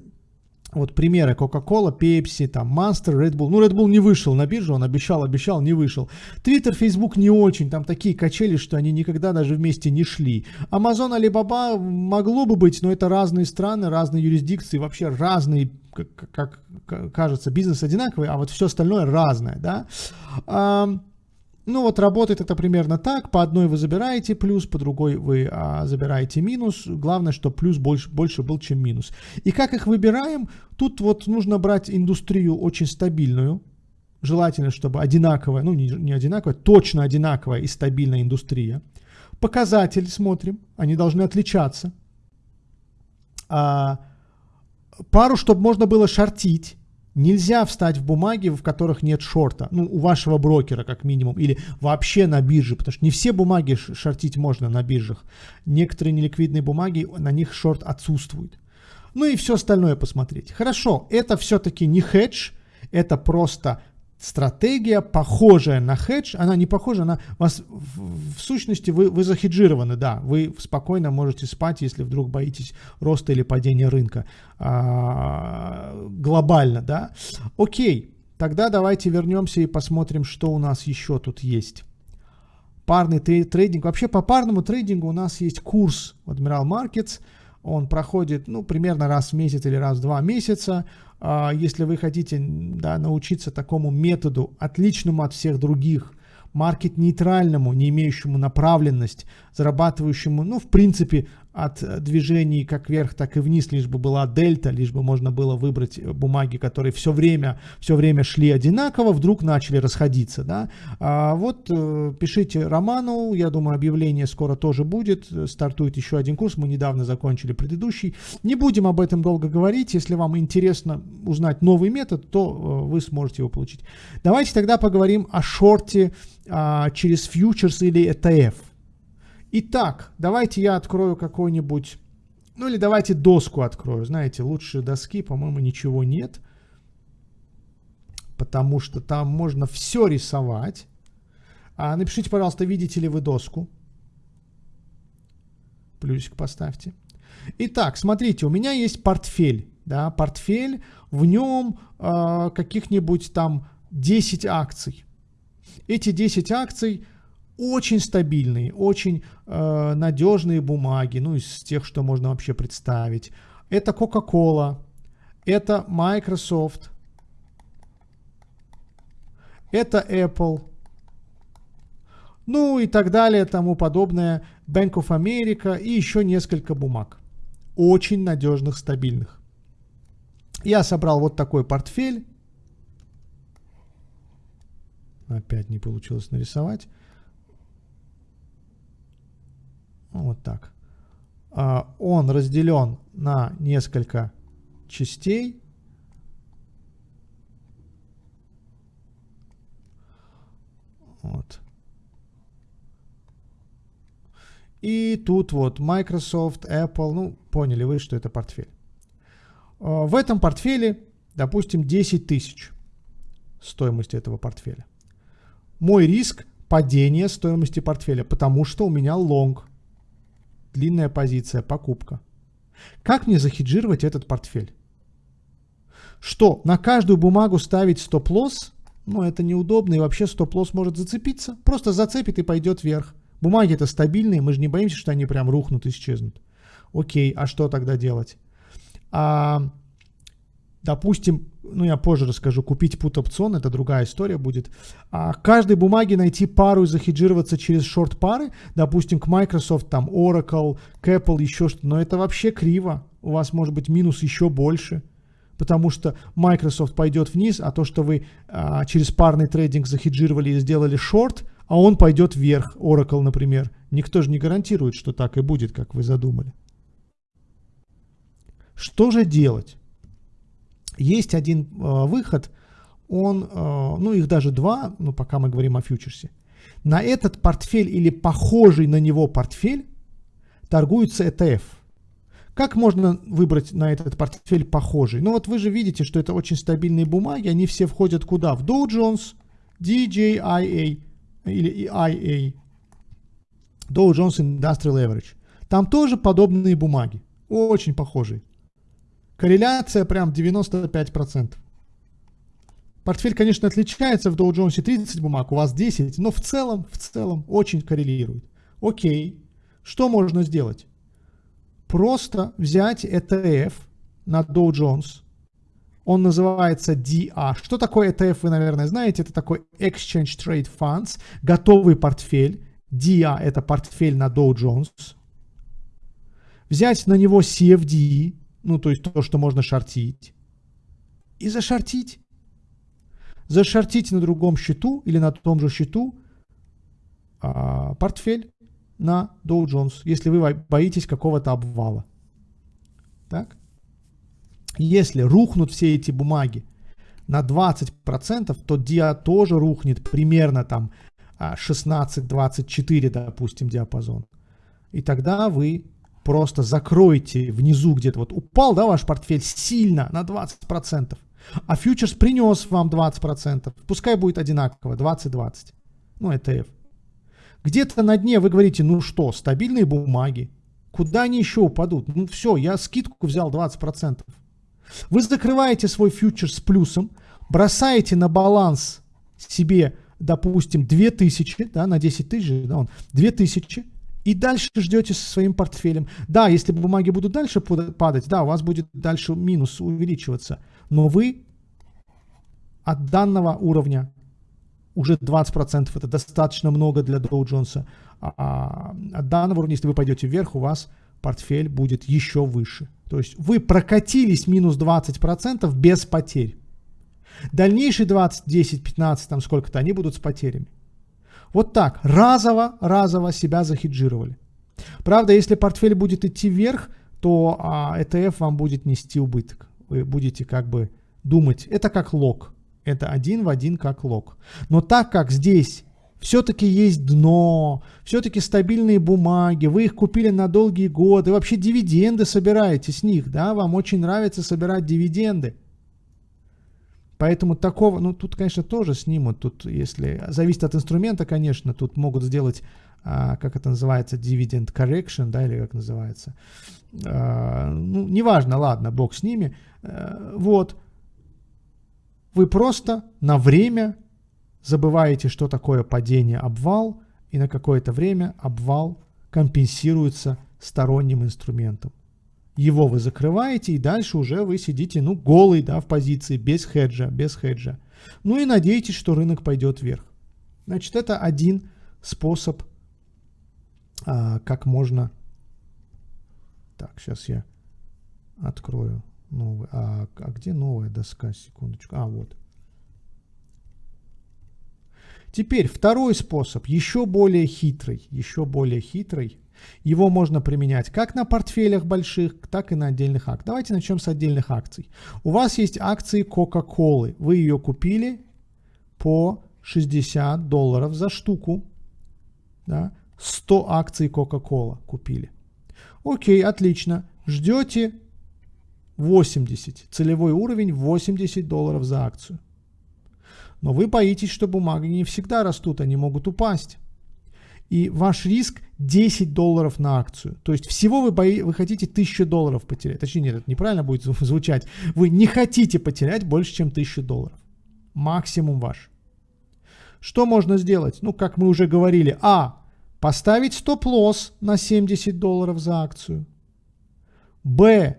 вот примеры Coca-Cola, Pepsi, там Monster, Red Bull. Ну, Red Bull не вышел на биржу, он обещал, обещал, не вышел. Twitter, Facebook не очень, там такие качели, что они никогда даже вместе не шли. Amazon, Alibaba могло бы быть, но это разные страны, разные юрисдикции, вообще разные, как, как кажется, бизнес одинаковый, а вот все остальное разное, да. Ну вот работает это примерно так. По одной вы забираете плюс, по другой вы а, забираете минус. Главное, что плюс больше, больше был, чем минус. И как их выбираем? Тут вот нужно брать индустрию очень стабильную. Желательно, чтобы одинаковая, ну не, не одинаковая, точно одинаковая и стабильная индустрия. Показатели смотрим, они должны отличаться. А, пару, чтобы можно было шортить Нельзя встать в бумаги, в которых нет шорта, ну, у вашего брокера как минимум, или вообще на бирже, потому что не все бумаги шортить можно на биржах. Некоторые неликвидные бумаги, на них шорт отсутствует. Ну и все остальное посмотреть. Хорошо, это все-таки не хедж, это просто стратегия, похожая на хедж, она не похожа, она вас в, в сущности вы, вы захеджированы, да, вы спокойно можете спать, если вдруг боитесь роста или падения рынка а, глобально, да. Окей, тогда давайте вернемся и посмотрим, что у нас еще тут есть. Парный трейдинг. Вообще по парному трейдингу у нас есть курс Admiral Markets. Он проходит ну, примерно раз в месяц или раз в два месяца. А, если вы хотите да, научиться такому методу, отличному от всех других, маркет-нейтральному, не имеющему направленность, зарабатывающему, ну, в принципе, от движений как вверх, так и вниз, лишь бы была дельта, лишь бы можно было выбрать бумаги, которые все время, все время шли одинаково, вдруг начали расходиться. Да? А вот э, пишите Роману, я думаю, объявление скоро тоже будет, стартует еще один курс, мы недавно закончили предыдущий. Не будем об этом долго говорить, если вам интересно узнать новый метод, то э, вы сможете его получить. Давайте тогда поговорим о шорте а, через фьючерс или ETF. Итак, давайте я открою какой-нибудь, ну или давайте доску открою. Знаете, лучше доски, по-моему, ничего нет. Потому что там можно все рисовать. А напишите, пожалуйста, видите ли вы доску. Плюсик поставьте. Итак, смотрите, у меня есть портфель. Да, портфель, в нем э, каких-нибудь там 10 акций. Эти 10 акций очень стабильные, очень э, надежные бумаги, ну из тех, что можно вообще представить. Это Coca-Cola, это Microsoft, это Apple, ну и так далее, тому подобное, Bank of America и еще несколько бумаг. Очень надежных, стабильных. Я собрал вот такой портфель. Опять не получилось нарисовать. Вот так. А, он разделен на несколько частей. Вот. И тут вот Microsoft, Apple, ну, поняли вы, что это портфель. А, в этом портфеле, допустим, 10 тысяч стоимость этого портфеля. Мой риск падение стоимости портфеля, потому что у меня лонг, длинная позиция, покупка. Как мне захеджировать этот портфель? Что, на каждую бумагу ставить стоп-лосс? Ну, это неудобно, и вообще стоп-лосс может зацепиться. Просто зацепит и пойдет вверх. Бумаги это стабильные, мы же не боимся, что они прям рухнут, исчезнут. Окей, а что тогда делать? А, допустим, ну я позже расскажу, купить put опцион, это другая история будет. А каждой бумаге найти пару и захеджироваться через шорт пары, допустим, к Microsoft, там Oracle, к Apple, еще что-то, но это вообще криво. У вас может быть минус еще больше, потому что Microsoft пойдет вниз, а то, что вы а, через парный трейдинг захеджировали и сделали шорт, а он пойдет вверх, Oracle, например. Никто же не гарантирует, что так и будет, как вы задумали. Что же делать? Есть один э, выход, он, э, ну их даже два, ну пока мы говорим о фьючерсе. На этот портфель или похожий на него портфель торгуется ETF. Как можно выбрать на этот портфель похожий? Ну вот вы же видите, что это очень стабильные бумаги, они все входят куда? В Dow Jones, DJIA или IA, Dow Jones Industrial Average. Там тоже подобные бумаги, очень похожие. Корреляция прям 95%. Портфель, конечно, отличается в Dow Jones 30 бумаг, у вас 10, но в целом, в целом очень коррелирует. Окей, что можно сделать? Просто взять ETF на Dow Jones. Он называется DA. Что такое ETF, вы, наверное, знаете. Это такой Exchange Trade Funds, готовый портфель. DA – это портфель на Dow Jones. Взять на него CFD, ну, то есть то, что можно шортить, и зашортить. Зашортить на другом счету или на том же счету а, портфель на Dow Jones, если вы боитесь какого-то обвала. Так? Если рухнут все эти бумаги на 20%, то DIA тоже рухнет примерно там 16-24, а, допустим, диапазон. И тогда вы просто закройте внизу где-то, вот упал, да, ваш портфель сильно на 20%, а фьючерс принес вам 20%, пускай будет одинаково, 20-20, ну, ETF. Где-то на дне вы говорите, ну что, стабильные бумаги, куда они еще упадут? Ну все, я скидку взял 20%. Вы закрываете свой фьючерс с плюсом, бросаете на баланс себе, допустим, 2000, да, на 10 тысяч, да, он, 2000, и дальше ждете со своим портфелем. Да, если бумаги будут дальше падать, да, у вас будет дальше минус увеличиваться. Но вы от данного уровня уже 20% это достаточно много для Dow Jones. А от данного уровня, если вы пойдете вверх, у вас портфель будет еще выше. То есть вы прокатились минус 20% без потерь. Дальнейшие 20, 10, 15, там сколько-то, они будут с потерями. Вот так, разово, разово себя захеджировали. Правда, если портфель будет идти вверх, то а, ETF вам будет нести убыток. Вы будете как бы думать, это как лог. Это один в один как лог. Но так как здесь все-таки есть дно, все-таки стабильные бумаги, вы их купили на долгие годы, вообще дивиденды собираете с них, да, вам очень нравится собирать дивиденды. Поэтому такого, ну тут, конечно, тоже снимут, тут если, зависит от инструмента, конечно, тут могут сделать, а, как это называется, dividend correction, да, или как называется. А, ну, неважно, ладно, бог с ними. А, вот. Вы просто на время забываете, что такое падение, обвал, и на какое-то время обвал компенсируется сторонним инструментом. Его вы закрываете, и дальше уже вы сидите, ну, голый, да, в позиции, без хеджа, без хеджа. Ну и надеетесь, что рынок пойдет вверх. Значит, это один способ, а, как можно... Так, сейчас я открою новый. А, а где новая доска? Секундочку. А, вот. Теперь второй способ, еще более хитрый, еще более хитрый. Его можно применять как на портфелях больших, так и на отдельных акциях. Давайте начнем с отдельных акций. У вас есть акции Coca-Cola. Вы ее купили по 160 долларов за штуку. Да? 100 акций Coca-Cola купили. Окей, отлично. Ждете 80. Целевой уровень 80 долларов за акцию. Но вы боитесь, что бумаги не всегда растут, они могут упасть. И ваш риск 10 долларов на акцию. То есть всего вы, бои, вы хотите 1000 долларов потерять. Точнее, нет, это неправильно будет звучать. Вы не хотите потерять больше, чем 1000 долларов. Максимум ваш. Что можно сделать? Ну, как мы уже говорили. А. Поставить стоп-лосс на 70 долларов за акцию. Б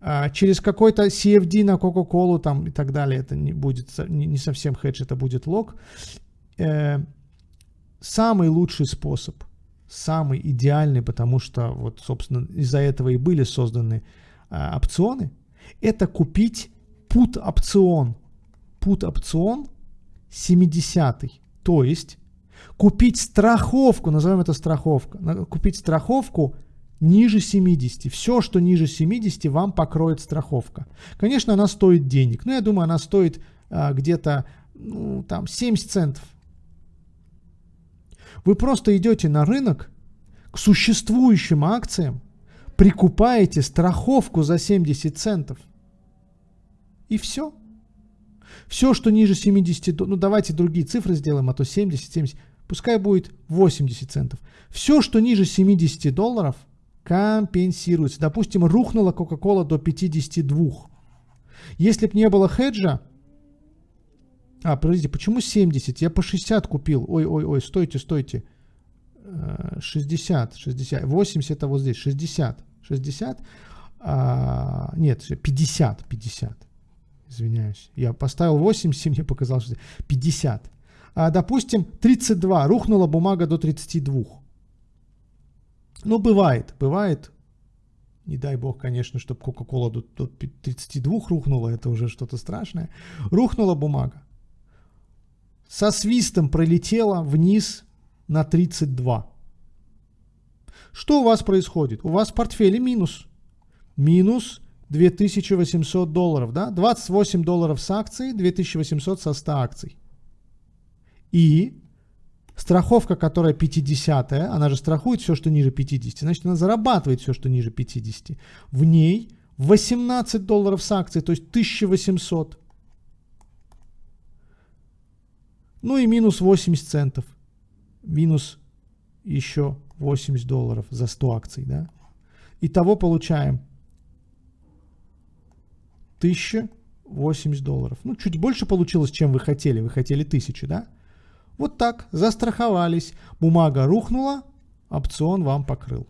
а, через какой-то CFD на Coca-Cola там и так далее, это не будет не совсем хедж, это будет лог. Э, самый лучший способ, самый идеальный, потому что вот, собственно, из-за этого и были созданы а, опционы, это купить put опцион. Put опцион 70 то есть купить страховку, назовем это страховка, купить страховку ниже 70. Все, что ниже 70, вам покроет страховка. Конечно, она стоит денег, но я думаю, она стоит а, где-то ну, там 70 центов. Вы просто идете на рынок к существующим акциям, прикупаете страховку за 70 центов. И все. Все, что ниже 70, ну давайте другие цифры сделаем, а то 70, 70, пускай будет 80 центов. Все, что ниже 70 долларов – компенсируется. Допустим, рухнула Coca-Cola до 52. Если бы не было хеджа, а, подождите, почему 70? Я по 60 купил. Ой, ой, ой, стойте, стойте. 60, 60, 80 это вот здесь, 60, 60, а, нет, 50, 50, извиняюсь. Я поставил 80, мне показалось, что 50. А, допустим, 32, рухнула бумага до 32. Ну, бывает, бывает. Не дай бог, конечно, чтобы Кока-Кола до, до 32 рухнула, это уже что-то страшное. Рухнула бумага. Со свистом пролетела вниз на 32. Что у вас происходит? У вас в портфеле минус. Минус 2800 долларов, да? 28 долларов с акцией, 2800 со 100 акций. И Страховка, которая 50 она же страхует все, что ниже 50, значит, она зарабатывает все, что ниже 50. В ней 18 долларов с акцией, то есть 1800. Ну и минус 80 центов. Минус еще 80 долларов за 100 акций, да? Итого получаем 1080 долларов. Ну, чуть больше получилось, чем вы хотели. Вы хотели 1000, да? Вот так, застраховались. Бумага рухнула, опцион вам покрыл.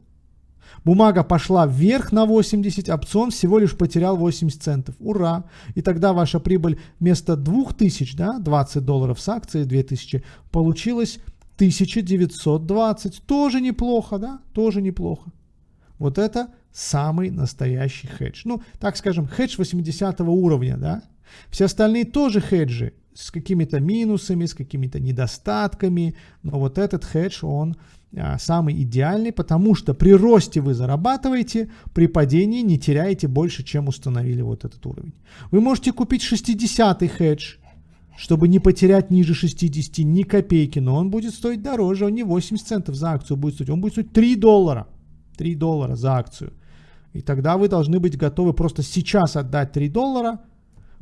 Бумага пошла вверх на 80, опцион всего лишь потерял 80 центов. Ура! И тогда ваша прибыль вместо 2000, да, 20 долларов с акцией, 2000, получилось 1920. Тоже неплохо, да? Тоже неплохо. Вот это самый настоящий хедж. Ну, так скажем, хедж 80 уровня, да? Все остальные тоже хеджи, с какими-то минусами, с какими-то недостатками, но вот этот хедж, он самый идеальный, потому что при росте вы зарабатываете, при падении не теряете больше, чем установили вот этот уровень. Вы можете купить 60-й хедж, чтобы не потерять ниже 60 ни копейки, но он будет стоить дороже, он не 80 центов за акцию будет стоить, он будет стоить 3 доллара. 3 доллара за акцию. И тогда вы должны быть готовы просто сейчас отдать 3 доллара –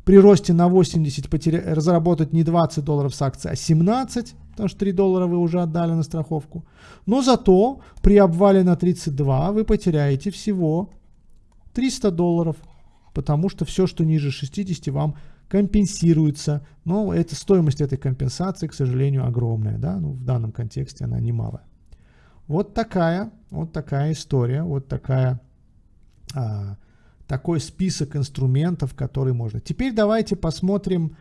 при росте на 80 потеря... разработать не 20 долларов с акции, а 17, потому что 3 доллара вы уже отдали на страховку. Но зато при обвале на 32 вы потеряете всего 300 долларов, потому что все, что ниже 60, вам компенсируется. Но это, стоимость этой компенсации, к сожалению, огромная. Да? Ну, в данном контексте она немалая. Вот такая, вот такая история, вот такая а, такой список инструментов, которые можно. Теперь давайте посмотрим,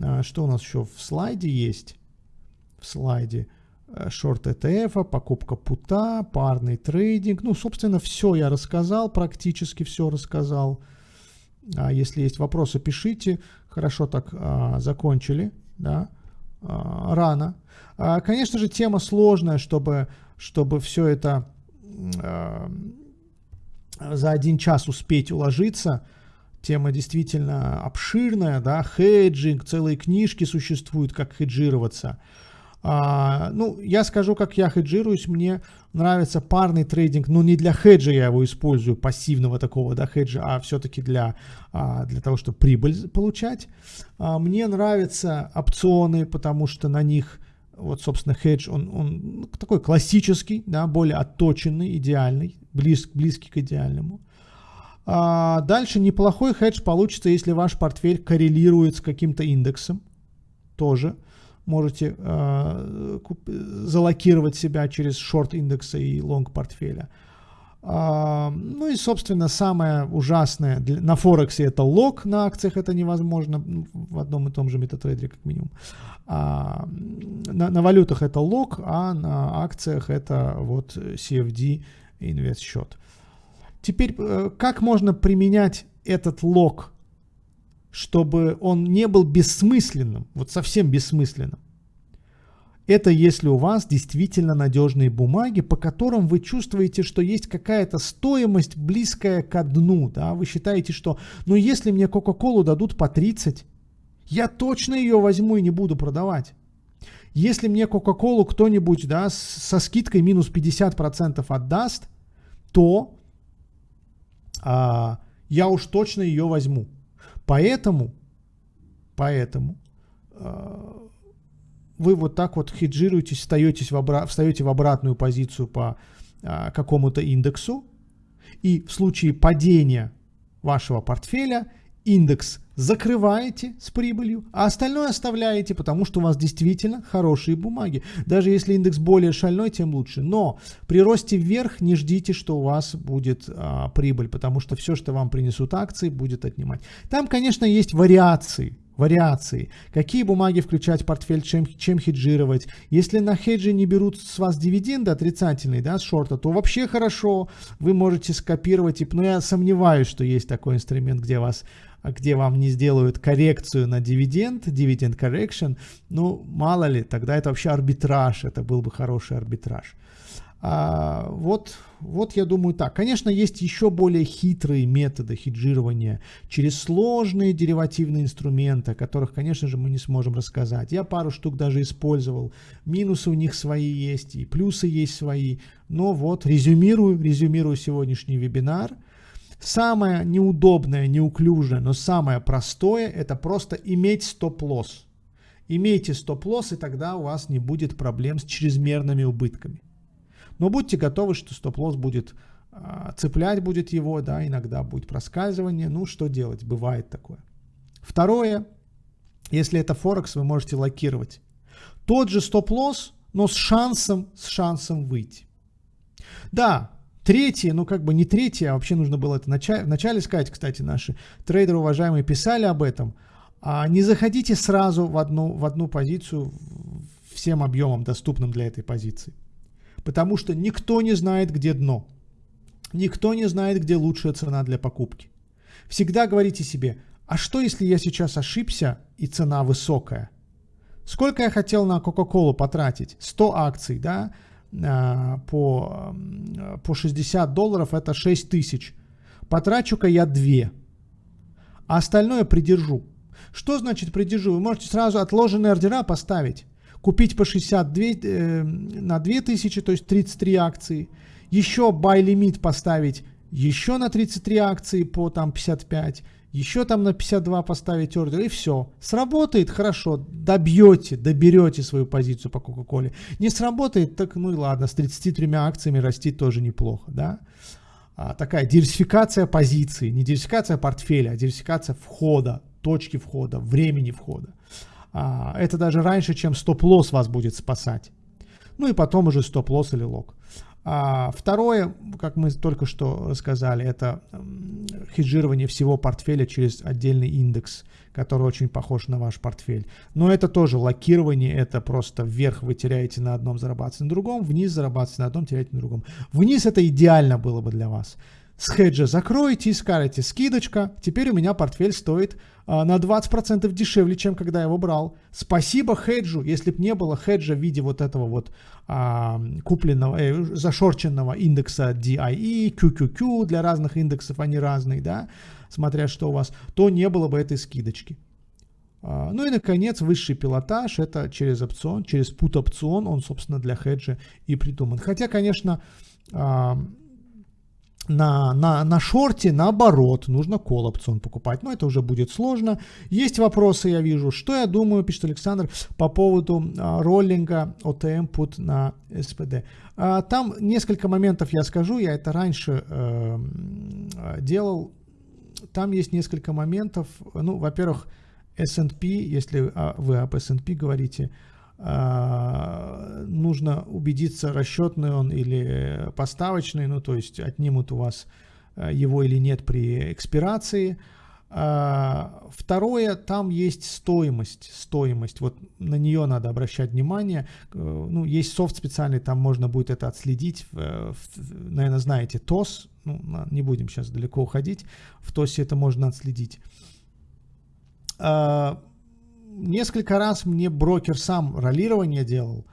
а, что у нас еще в слайде есть. В слайде шорт ETF, покупка пута, парный трейдинг. Ну, собственно, все я рассказал, практически все рассказал. А если есть вопросы, пишите. Хорошо так а, закончили, да, а, рано. А, конечно же, тема сложная, чтобы, чтобы все это а, за один час успеть уложиться. Тема действительно обширная, да, хеджинг, целые книжки существуют, как хеджироваться. А, ну, я скажу, как я хеджируюсь, мне нравится парный трейдинг, но не для хеджа я его использую, пассивного такого, да, хеджа, а все-таки для, а, для того, чтобы прибыль получать. А, мне нравятся опционы, потому что на них вот, собственно, хедж, он, он такой классический, да, более отточенный, идеальный, близ, близкий к идеальному. А дальше неплохой хедж получится, если ваш портфель коррелирует с каким-то индексом. Тоже можете э, залокировать себя через шорт индекса и лонг портфеля. А, ну и, собственно, самое ужасное на Форексе это лок, на акциях это невозможно, в одном и том же метатрейдере как минимум. А, на, на валютах это лок, а на акциях это вот CFD инвест счет. Теперь, э, как можно применять этот лок, чтобы он не был бессмысленным, вот совсем бессмысленным? Это если у вас действительно надежные бумаги, по которым вы чувствуете, что есть какая-то стоимость близкая к дну. Да? Вы считаете, что ну если мне Кока-Колу дадут по 30, я точно ее возьму и не буду продавать. Если мне Кока-Колу кто-нибудь да, со скидкой минус 50% отдаст, то а, я уж точно ее возьму. Поэтому, поэтому а, вы вот так вот хеджируетесь, встаетесь в обра встаете в обратную позицию по а, какому-то индексу, и в случае падения вашего портфеля индекс закрываете с прибылью, а остальное оставляете, потому что у вас действительно хорошие бумаги. Даже если индекс более шальной, тем лучше. Но при росте вверх не ждите, что у вас будет а, прибыль, потому что все, что вам принесут акции, будет отнимать. Там, конечно, есть вариации вариации, какие бумаги включать в портфель, чем, чем хеджировать. Если на хеджи не берут с вас дивиденды отрицательные, да, с шорта, то вообще хорошо, вы можете скопировать, но я сомневаюсь, что есть такой инструмент, где вас где вам не сделают коррекцию на дивиденд, dividend correction, ну, мало ли, тогда это вообще арбитраж, это был бы хороший арбитраж. А, вот, вот я думаю так. Конечно, есть еще более хитрые методы хеджирования через сложные деривативные инструменты, о которых, конечно же, мы не сможем рассказать. Я пару штук даже использовал. Минусы у них свои есть, и плюсы есть свои. Но вот, резюмирую, резюмирую сегодняшний вебинар. Самое неудобное, неуклюжее, но самое простое, это просто иметь стоп-лосс. Имейте стоп-лосс, и тогда у вас не будет проблем с чрезмерными убытками. Но будьте готовы, что стоп-лосс будет а, цеплять будет его, да, иногда будет проскальзывание. Ну, что делать, бывает такое. Второе, если это Форекс, вы можете локировать. Тот же стоп-лосс, но с шансом, с шансом выйти. Да, третье, ну как бы не третье, а вообще нужно было это начале, вначале сказать, кстати, наши трейдеры уважаемые писали об этом. А не заходите сразу в одну, в одну позицию всем объемом, доступным для этой позиции потому что никто не знает, где дно. Никто не знает, где лучшая цена для покупки. Всегда говорите себе, а что если я сейчас ошибся и цена высокая? Сколько я хотел на Кока-Колу потратить? 100 акций, да, по, по 60 долларов это 6 тысяч. Потрачу-ка я 2, а остальное придержу. Что значит придержу? Вы можете сразу отложенные ордера поставить купить по 62 э, на 2000, то есть 33 акции, еще buy limit поставить еще на 33 акции по там 55, еще там на 52 поставить ордер и все. Сработает хорошо, добьете, доберете свою позицию по Кока-Коле. Не сработает, так ну и ладно, с 33 акциями расти тоже неплохо, да. А, такая диверсификация позиций, не диверсификация портфеля, а диверсификация входа, точки входа, времени входа. А, это даже раньше, чем стоп-лосс вас будет спасать. Ну и потом уже стоп-лосс или лог. А второе, как мы только что рассказали, это хеджирование всего портфеля через отдельный индекс, который очень похож на ваш портфель. Но это тоже локирование, это просто вверх вы теряете на одном, зарабатываете на другом, вниз зарабатываете на одном, теряете на другом. Вниз это идеально было бы для вас. С хеджа закроете и скажете, скидочка, теперь у меня портфель стоит а, на 20% дешевле, чем когда я его брал. Спасибо хеджу, если бы не было хеджа в виде вот этого вот а, купленного, э, зашорченного индекса DIE, QQQ, для разных индексов они разные, да, смотря что у вас, то не было бы этой скидочки. А, ну и, наконец, высший пилотаж, это через опцион, через put опцион, он, собственно, для хеджа и придуман. Хотя, конечно, а, на, на, на шорте, наоборот, нужно опцион покупать, но это уже будет сложно. Есть вопросы, я вижу. Что я думаю, пишет Александр, по поводу а, роллинга OTM put на SPD. А, там несколько моментов я скажу, я это раньше э, делал. Там есть несколько моментов. Ну, во-первых, S&P, если а, вы об S&P говорите, нужно убедиться, расчетный он или поставочный, ну то есть отнимут у вас а, его или нет при экспирации. Второе, там есть стоимость, стоимость, вот на нее надо обращать внимание. Э, ну, есть софт специальный, там можно будет это отследить. Наверное, знаете, ТОС, ну, не будем сейчас далеко уходить, в ТОСе это можно отследить. Несколько раз мне брокер сам ролирование делал.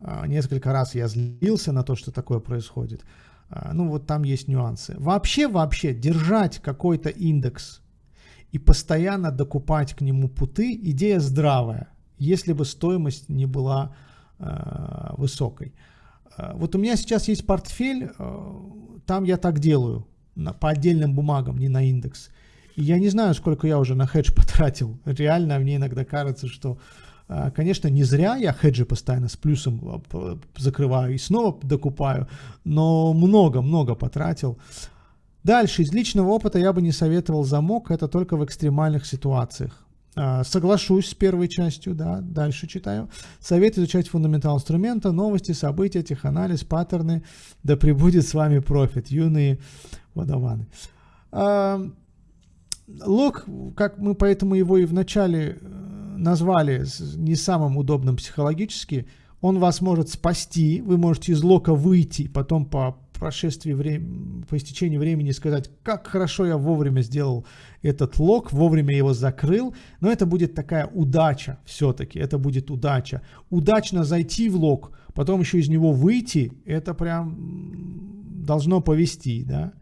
А, несколько раз я злился на то, что такое происходит. А, ну вот там есть нюансы. Вообще, вообще, держать какой-то индекс и постоянно докупать к нему путы, идея здравая, если бы стоимость не была э, высокой. Вот у меня сейчас есть портфель, э, там я так делаю, на, по отдельным бумагам, не на индекс. Я не знаю, сколько я уже на хедж потратил. Реально мне иногда кажется, что, а, конечно, не зря я хеджи постоянно с плюсом а, закрываю и снова докупаю, но много-много потратил. Дальше, из личного опыта я бы не советовал замок, это только в экстремальных ситуациях. А, соглашусь с первой частью, да, дальше читаю. Совет изучать фундаментал инструмента, новости, события, теханализ, паттерны, да пребудет с вами профит, юные водованы. Лог, как мы поэтому его и вначале э, назвали не самым удобным психологически, он вас может спасти, вы можете из лока выйти, потом по прошествии времени, по истечении времени сказать, как хорошо я вовремя сделал этот лог, вовремя его закрыл, но это будет такая удача все-таки, это будет удача. Удачно зайти в лог, потом еще из него выйти, это прям должно повести, да.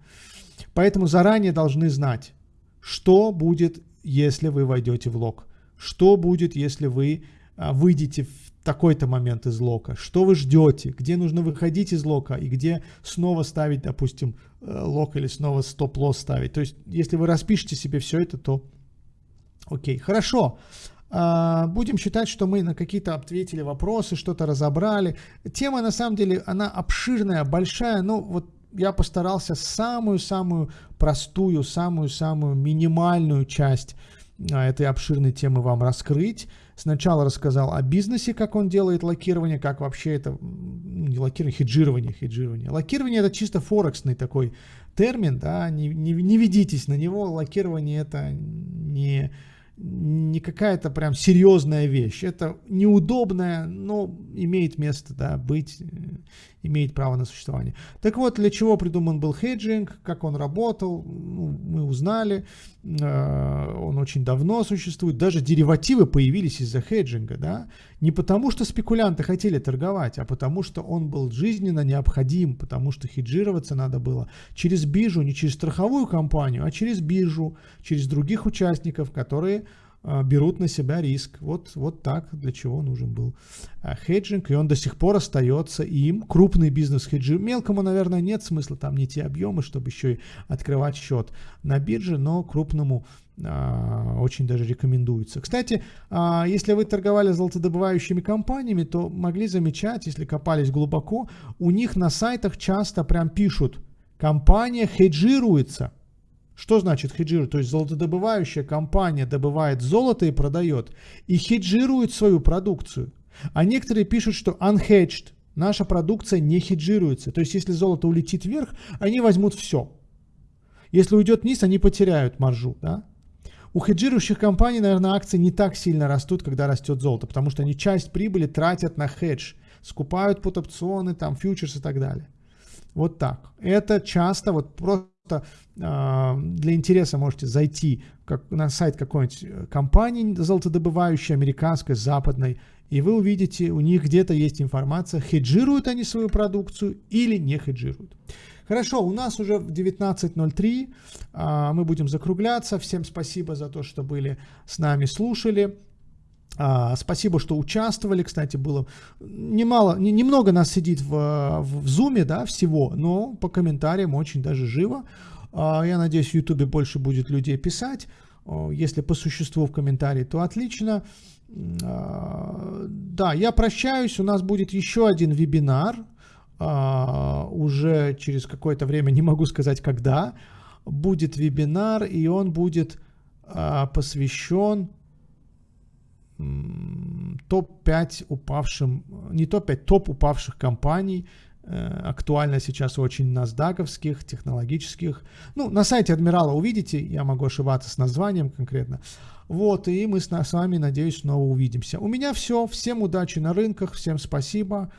Поэтому заранее должны знать, что будет, если вы войдете в лог? Что будет, если вы а, выйдете в такой-то момент из лока? Что вы ждете? Где нужно выходить из лока и где снова ставить, допустим, э, лок или снова стоп-лосс ставить? То есть, если вы распишете себе все это, то окей. Хорошо. Uh, будем считать, что мы на какие-то ответили вопросы, что-то разобрали. Тема, на самом деле, она обширная, большая, но вот я постарался самую-самую простую, самую-самую минимальную часть а, этой обширной темы вам раскрыть. Сначала рассказал о бизнесе, как он делает лакирование, как вообще это, не лакирование, хеджирование, хеджирование. Лакирование это чисто форексный такой термин, да, не, не, не ведитесь на него, локирование это не, не какая-то прям серьезная вещь. Это неудобная, но имеет место да, быть, э, имеет право на существование. Так вот, для чего придуман был хеджинг, как он работал, ну, мы узнали. Э, он очень давно существует. Даже деривативы появились из-за хеджинга. Да? Не потому, что спекулянты хотели торговать, а потому, что он был жизненно необходим, потому что хеджироваться надо было через биржу, не через страховую компанию, а через биржу, через других участников, которые берут на себя риск. Вот, вот так, для чего нужен был а, хеджинг, и он до сих пор остается им. Крупный бизнес хеджи. Мелкому, наверное, нет смысла, там не те объемы, чтобы еще и открывать счет на бирже, но крупному а, очень даже рекомендуется. Кстати, а, если вы торговали золотодобывающими компаниями, то могли замечать, если копались глубоко, у них на сайтах часто прям пишут, компания хеджируется – что значит хеджирует? То есть золотодобывающая компания добывает золото и продает, и хеджирует свою продукцию. А некоторые пишут, что unhedged, наша продукция не хеджируется. То есть если золото улетит вверх, они возьмут все. Если уйдет вниз, они потеряют маржу. Да? У хеджирующих компаний, наверное, акции не так сильно растут, когда растет золото, потому что они часть прибыли тратят на хедж, скупают под опционы, там, фьючерс и так далее. Вот так. Это часто, вот просто для интереса можете зайти как, на сайт какой-нибудь компании золотодобывающей, американской, западной, и вы увидите, у них где-то есть информация, хеджируют они свою продукцию или не хеджируют. Хорошо, у нас уже в 19.03, а, мы будем закругляться. Всем спасибо за то, что были с нами, слушали. А, спасибо, что участвовали. Кстати, было немало, не, немного нас сидит в, в, в Zoom, да, всего, но по комментариям очень даже живо. А, я надеюсь, в YouTube больше будет людей писать. Если по существу в комментарии, то отлично. А, да, я прощаюсь. У нас будет еще один вебинар уже через какое-то время, не могу сказать когда, будет вебинар, и он будет посвящен топ-5 упавшим, не топ-5, топ упавших компаний, э, актуально сейчас очень насдаковских, технологических. Ну, на сайте Адмирала увидите, я могу ошибаться с названием конкретно. Вот, и мы с, с вами, надеюсь, снова увидимся. У меня все. Всем удачи на рынках, всем спасибо.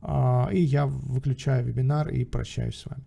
А, и я выключаю вебинар и прощаюсь с вами.